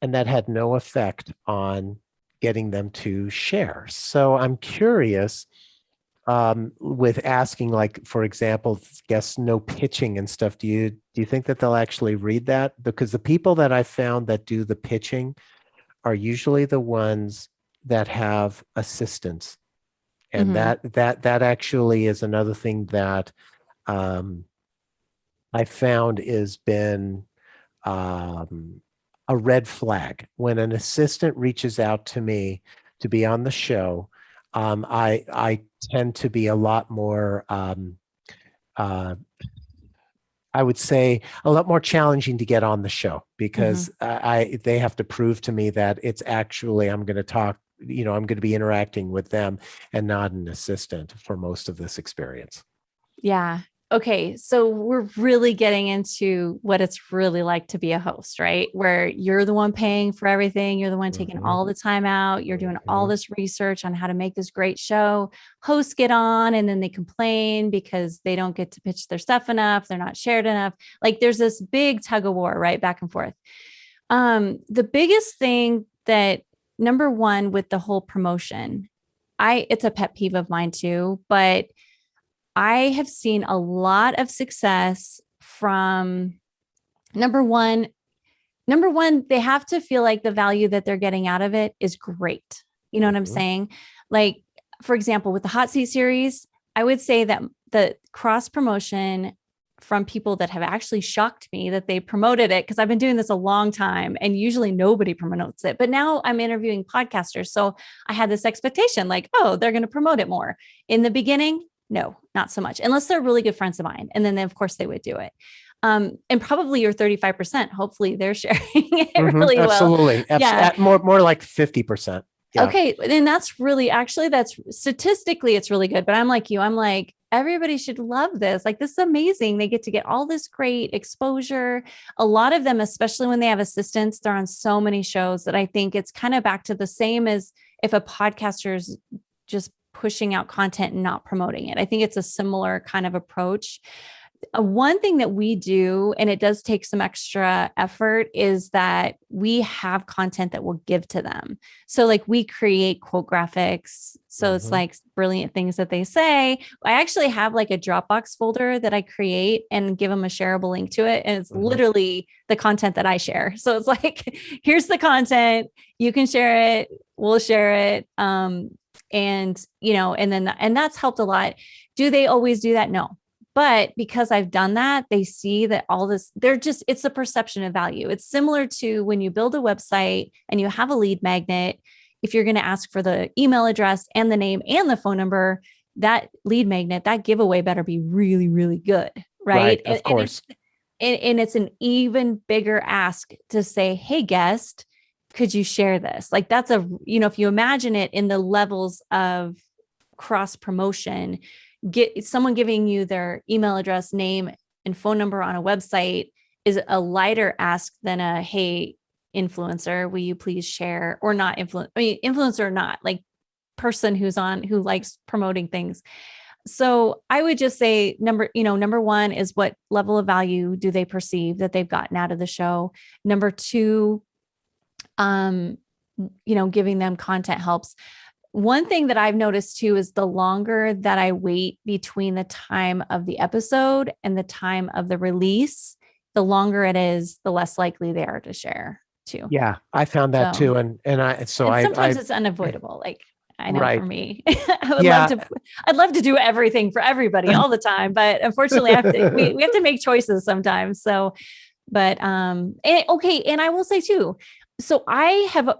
and that had no effect on getting them to share. So I'm curious um, with asking like, for example, guess no pitching and stuff, do you, do you think that they'll actually read that? Because the people that I found that do the pitching are usually the ones that have assistants. And mm -hmm. that, that, that actually is another thing that um, I found has been um, a red flag. When an assistant reaches out to me to be on the show, um, I I tend to be a lot more um, uh, I would say a lot more challenging to get on the show because mm -hmm. I they have to prove to me that it's actually I'm going to talk you know I'm going to be interacting with them and not an assistant for most of this experience. Yeah, okay, so we're really getting into what it's really like to be a host, right? Where you're the one paying for everything, you're the one taking mm-hmm. all the time out, you're doing mm-hmm. all this research on how to make this great show. Hosts get on and then they complain because they don't get to pitch their stuff enough, they're not shared enough. Like there's this big tug of war, right? Back and forth. Um, the biggest thing that number one with the whole promotion, I it's a pet peeve of mine too, but I have seen a lot of success from number one, number one, they have to feel like the value that they're getting out of it is great. You know what I'm mm-hmm. saying? Like, for example, with the hot seat series, I would say that the cross promotion from people that have actually shocked me that they promoted it because I've been doing this a long time and usually nobody promotes it. But now I'm interviewing podcasters. So I had this expectation like, oh, they're going to promote it more. In the beginning, no, not so much, unless they're really good friends of mine. And then, of course, they would do it. Um, and probably your 35%, hopefully they're [laughs] sharing it mm -hmm, really absolutely. well. Yeah. At more, more like 50%. Yeah. Okay. And that's really, actually, that's statistically, it's really good. But I'm like you, I'm like, everybody should love this. Like, this is amazing. They get to get all this great exposure. A lot of them, especially when they have assistants, they're on so many shows that I think it's kind of back to the same as if a podcaster's just pushing out content and not promoting it. I think it's a similar kind of approach. Uh, one thing that we do, and it does take some extra effort, is that we have content that we'll give to them. So, like, we create quote graphics. So, mm -hmm. it's mm-hmm. like brilliant things that they say. I actually have like a Dropbox folder that I create and give them a shareable link to it. And it's mm -hmm. literally the content that I share. [laughs] So, it's like, here's the content, you can share it, we'll share it. Um, and you know and then and that's helped a lot do they always do that no but because I've done that, they see that all this, they're just, it's a perception of value. It's similar to when you build a website and you have a lead magnet. If you're going to ask for the email address and the name and the phone number, that lead magnet, that giveaway better be really, really good. Right. right of and, course. And, and it's an even bigger ask to say, Hey, guest, could you share this? Like that's a, you know, if you imagine it in the levels of cross promotion, get someone giving you their email address, name, and phone number on a website is a lighter ask than a, hey, influencer, will you please share or not influence, I mean, influencer or not, like person who's on, who likes promoting things. So I would just say number, you know, number one is what level of value do they perceive that they've gotten out of the show? Number two, um, you know, giving them content helps. One thing that I've noticed too is the longer that I wait between the time of the episode and the time of the release, the longer it is, the less likely they are to share too. Yeah, I found that So- too, and and I so and I, sometimes I it's unavoidable. Like I know Right. for me, [laughs] I would Yeah. love to. I'd love to do everything for everybody all the time, but unfortunately, I have to. We, we have to make choices sometimes. So, but um, and, okay, and I will say too. So I have, uh,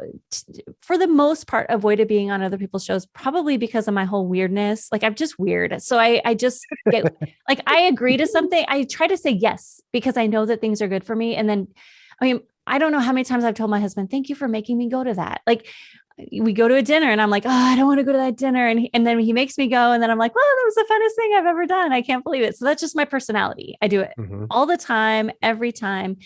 for the most part, avoided being on other people's shows, probably because of my whole weirdness. Like I'm just weird, so I I just get [laughs] like I agree to something. I try to say yes because I know that things are good for me, and then, I mean, I don't know how many times I've told my husband, "Thank you for making me go to that." Like we go to a dinner and I'm like, oh, I don't want to go to that dinner. And, he, and then he makes me go. And then I'm like, well, that was the funnest thing I've ever done. I can't believe it. So that's just my personality. I do it Mhm. all the time, every time.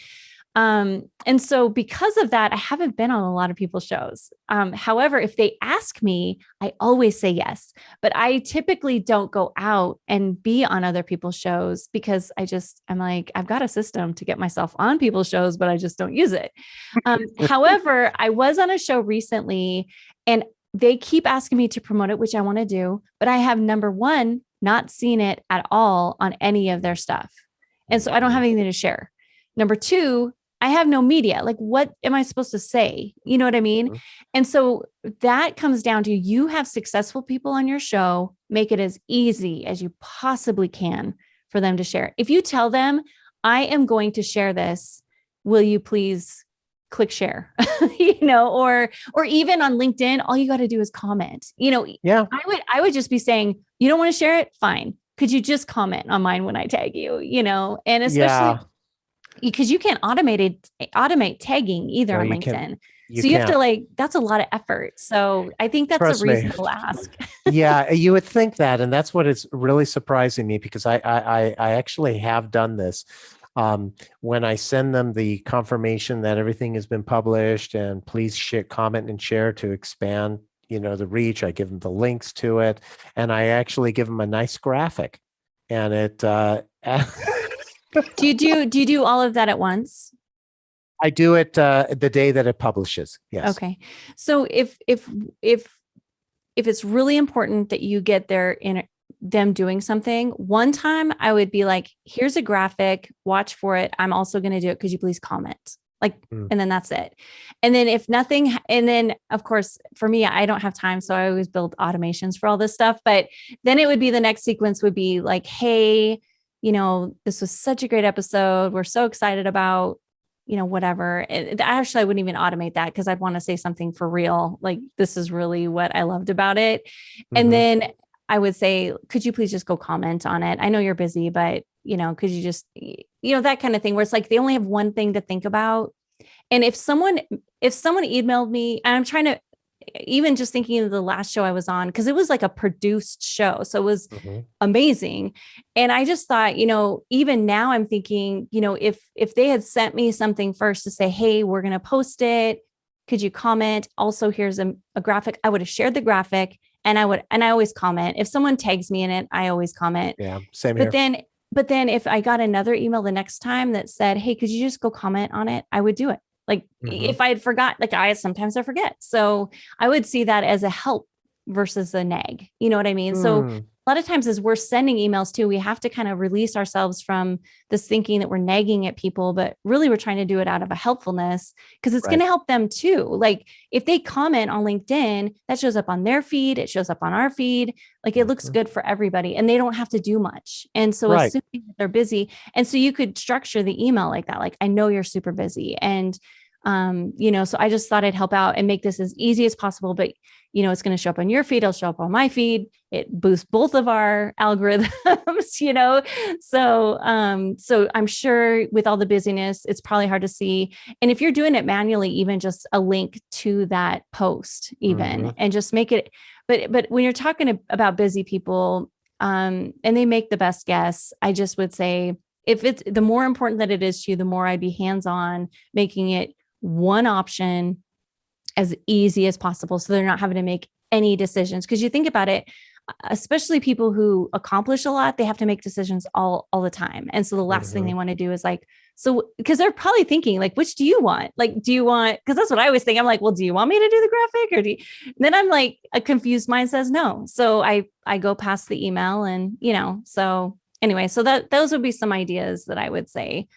Um, and so because of that, I haven't been on a lot of people's shows. Um, however, if they ask me, I always say yes, but I typically don't go out and be on other people's shows because I just, I'm like, I've got a system to get myself on people's shows, but I just don't use it. Um, however, I was on a show recently and they keep asking me to promote it, which I want to do, but I have number one, not seen it at all on any of their stuff. And so I don't have anything to share. Number two, I have no media. Like, what am I supposed to say? You know what I mean? Mhm. And so that comes down to you have successful people on your show, make it as easy as you possibly can for them to share. If you tell them, I am going to share this, will you please click share? [laughs] you know, or or even on LinkedIn, all you got to do is comment. You know, Yeah, I would I would just be saying, you don't want to share it? Fine. Could you just comment on mine when I tag you? You know, and especially yeah. Because you can't automate it, automate tagging either No, on LinkedIn. You so you have can't. to like that's a lot of effort. So I think that's Trust a me. reasonable ask. yeah, [laughs] you would think that, and that's what is really surprising me because I I I, I actually have done this. Um, when I send them the confirmation that everything has been published and please share, comment and share to expand, you know, the reach. I give them the links to it, and I actually give them a nice graphic, and it. Uh, [laughs] do you do do you do all of that at once? I do it uh, the day that it publishes. Yes. Okay. So if if if if it's really important that you get their in them doing something, one time I would be like, here's a graphic, watch for it. I'm also going to do it. Could you please comment? Like, Mm. and then that's it. And then if nothing, and then of course, for me, I don't have time. So I always build automations for all this stuff. But then it would be the next sequence would be like, hey, you know, this was such a great episode. We're so excited about you know, whatever. It, actually, I wouldn't even automate that because I'd want to say something for real. Like, this is really what I loved about it. Mhm. And then I would say, could you please just go comment on it? I know you're busy, but, you know, could you just, you know, that kind of thing where it's like they only have one thing to think about. And if someone, if someone emailed me, and I'm trying to, even just thinking of the last show I was on, because it was like a produced show. So it was Mhm. amazing and i just thought you know even now i'm thinking you know if if they had sent me something first to say hey we're going to post it could you comment also here's a, a graphic i would have shared the graphic and i would and i always comment if someone tags me in it i always comment Yeah. Same here. but then but then if i got another email the next time that said hey could you just go comment on it i would do it like Mhm. if i had forgot like i sometimes i forget so i would see that as a help versus a nag you know what i mean so Mm, a lot of times as we're sending emails too, we have to kind of release ourselves from this thinking that we're nagging at people, but really we're trying to do it out of a helpfulness because it's going to help them too. Like if they comment on LinkedIn, that shows up on their feed, it shows up on our feed. Like it looks Mhm. good for everybody and they don't have to do much. And so Right. assuming that they're busy. And so you could structure the email like that. Like I know you're super busy. And um, you know, so I just thought I'd help out and make this as easy as possible. But you know, it's going to show up on your feed, it'll show up on my feed. It boosts both of our [laughs] algorithms, [laughs] you know. So um, so I'm sure with all the busyness, it's probably hard to see. And if you're doing it manually, even just a link to that post, even Mhm. and just make it. But but when you're talking about busy people, um, and they make the best guess, I just would say if it's the more important that it is to you, the more I'd be hands-on, making it one option as easy as possible so they're not having to make any decisions. Because you think about it especially people who accomplish a lot they have to make decisions all all the time. And so the last thing mm-hmm. they want to do is like so because they're probably thinking like which do you want? Like do you want because that's what i always think. I'm like well do you want me to do the graphic or do you then i'm like a confused mind says no. So i i go past the email and you know so anyway so that those would be some ideas that i would say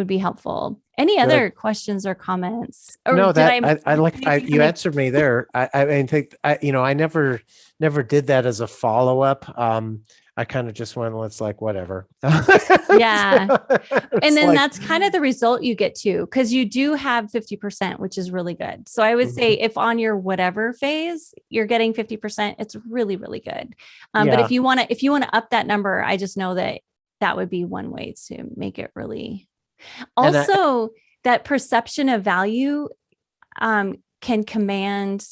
would be helpful any other Good. questions or comments or no that I, I, I like I, you answered me there i i mean think i you know i never never did that as a follow-up um I kind of just went, let's like, whatever. yeah. [laughs] and then like, that's kind of the result you get too, because you do have 50%, which is really good. So I would mm-hmm. say if on your whatever phase, you're getting 50%, it's really, really good. Um, yeah. But if you want to, if you want to up that number, I just know that that would be one way to make it really. Also, I, that perception of value um, can command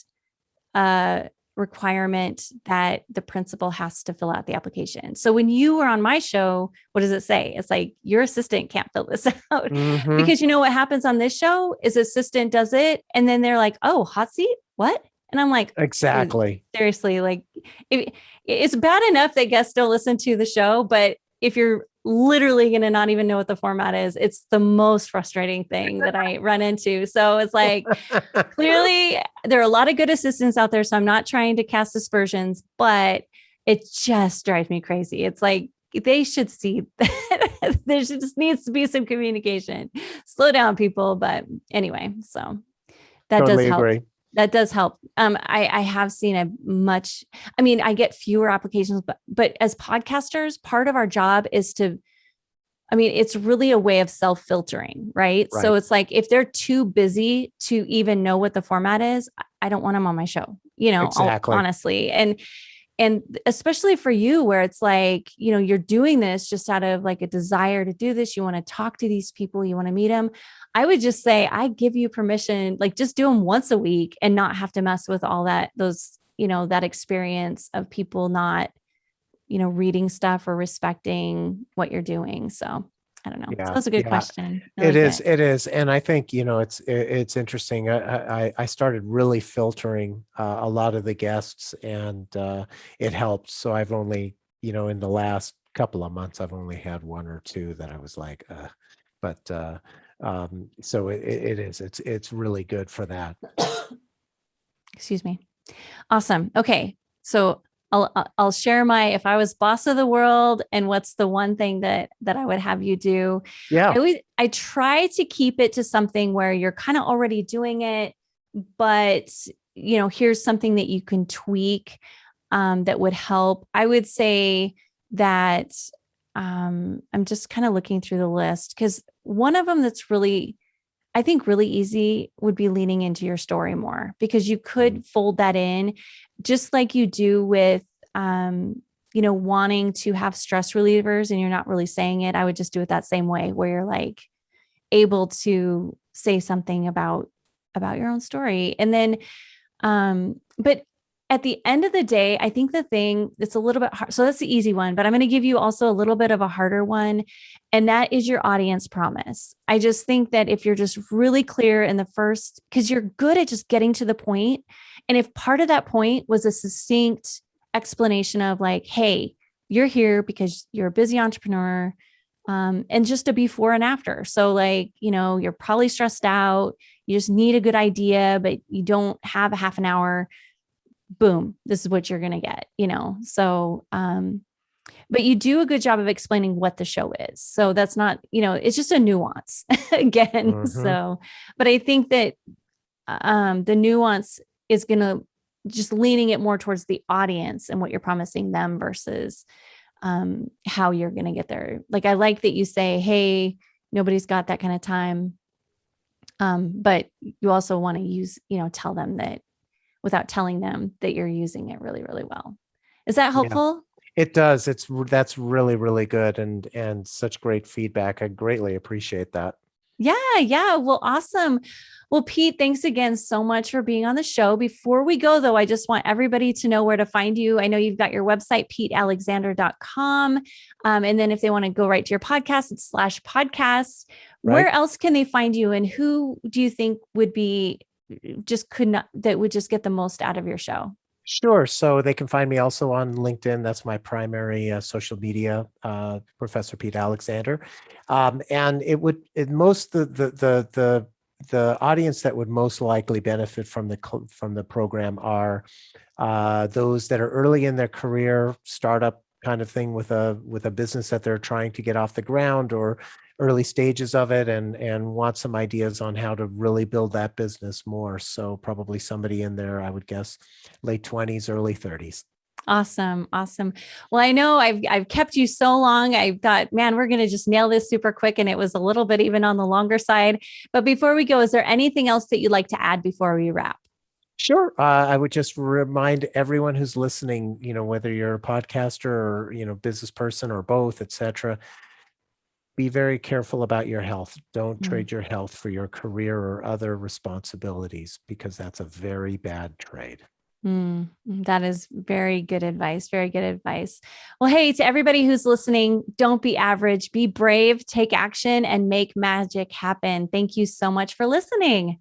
a requirement that the principal has to fill out the application. So when you were on my show, what does it say? It's like your assistant can't fill this [laughs] out mm-hmm. because you know what happens on this show is assistant does it and then they're like, "Oh, hot seat? What?" And I'm like, "Exactly. Seriously, like it, it's bad enough that guests don't listen to the show, but if you're literally going to not even know what the format is. It's the most frustrating thing that I [laughs] run into. So it's like clearly there are a lot of good assistants out there. So I'm not trying to cast aspersions, but it just drives me crazy. It's like they should see [laughs] that there just needs to be some communication. Slow down, people. But anyway, so that totally does help. Agree that does help. Um, I, I have seen a much, I mean, I get fewer applications, but but as podcasters, part of our job is to, I mean, it's really a way of self-filtering, right? right? So it's like if they're too busy to even know what the format is, I don't want them on my show, you know, exactly. honestly. And and especially for you where it's like you know you're doing this just out of like a desire to do this you want to talk to these people you want to meet them I would just say, I give you permission, like just do them once a week and not have to mess with all that, those, you know, that experience of people not, you know, reading stuff or respecting what you're doing. So I don't know. Yeah, so that's a good yeah. question. It like is. It. it is, and I think you know it's it, it's interesting. I, I, I started really filtering uh, a lot of the guests, and uh, it helped. So I've only you know in the last couple of months I've only had one or two that I was like, uh, but uh, um, so it, it is, it's, it's really good for that. [coughs] Excuse me. Awesome. Okay. So I'll, I'll share my, if I was boss of the world and what's the one thing that, that I would have you do. Yeah. I, always, I try to keep it to something where you're kind of already doing it, but you know, here's something that you can tweak um, that would help. I would say that um, I'm just kind of looking through the list because one of them that's really, I think, really easy would be leaning into your story more because you could mm. fold that in just like you do with, um, you know, wanting to have stress relievers and you're not really saying it. I would just do it that same way where you're like able to say something about about your own story and then um but at the end of the day, I think the thing that's a little bit hard. So that's the easy one, but I'm going to give you also a little bit of a harder one. And that is your audience promise. I just think that if you're just really clear in the first, because you're good at just getting to the point, And if part of that point was a succinct explanation of like, hey, you're here because you're a busy entrepreneur. Um, and just a before and after. So, like, you know, you're probably stressed out. You just need a good idea, but you don't have a half an hour boom, this is what you're going to get, you know? So, um, but you do a good job of explaining what the show is. So that's not, you know, it's just a nuance [laughs] again. Mm-hmm. So, but I think that um, the nuance is going to just leaning it more towards the audience and what you're promising them versus um, how you're going to get there. Like, I like that you say, Hey, nobody's got that kind of time. Um, but you also want to use, you know, tell them that without telling them that you're using it really, really well. Is that helpful? Yeah, it does. It's that's really, really good and and such great feedback. I greatly appreciate that. Yeah, yeah. Well, awesome. Well, Pete, thanks again so much for being on the show. Before we go, though, I just want everybody to know where to find you. I know you've got your website, petealexander.com. Um, and then if they want to go right to your podcast, it's slash podcast. Right. Where else can they find you? And who do you think would be just could not that would just get the most out of your show Sure. So they can find me also on LinkedIn. That's my primary uh, social media, uh, Professor Pete Alexander. Um, and it would it most the the the the the audience that would most likely benefit from the from the program are uh, those that are early in their career, startup kind of thing with a with a business that they're trying to get off the ground or early stages of it and and want some ideas on how to really build that business more so probably somebody in there i would guess late 20s early 30s Awesome. Awesome. Well, I know I've I've kept you so long. I thought, man, we're going to just nail this super quick and it was a little bit even on the longer side. But before we go, is there anything else that you'd like to add before we wrap? Sure. Uh, I would just remind everyone who's listening, you know, whether you're a podcaster or, you know, business person or both, etc be very careful about your health. Don't mm. trade your health for your career or other responsibilities because that's a very bad trade. Mm, that is very good advice. Very good advice. Well, hey, to everybody who's listening, don't be average, be brave, take action, and make magic happen. Thank you so much for listening.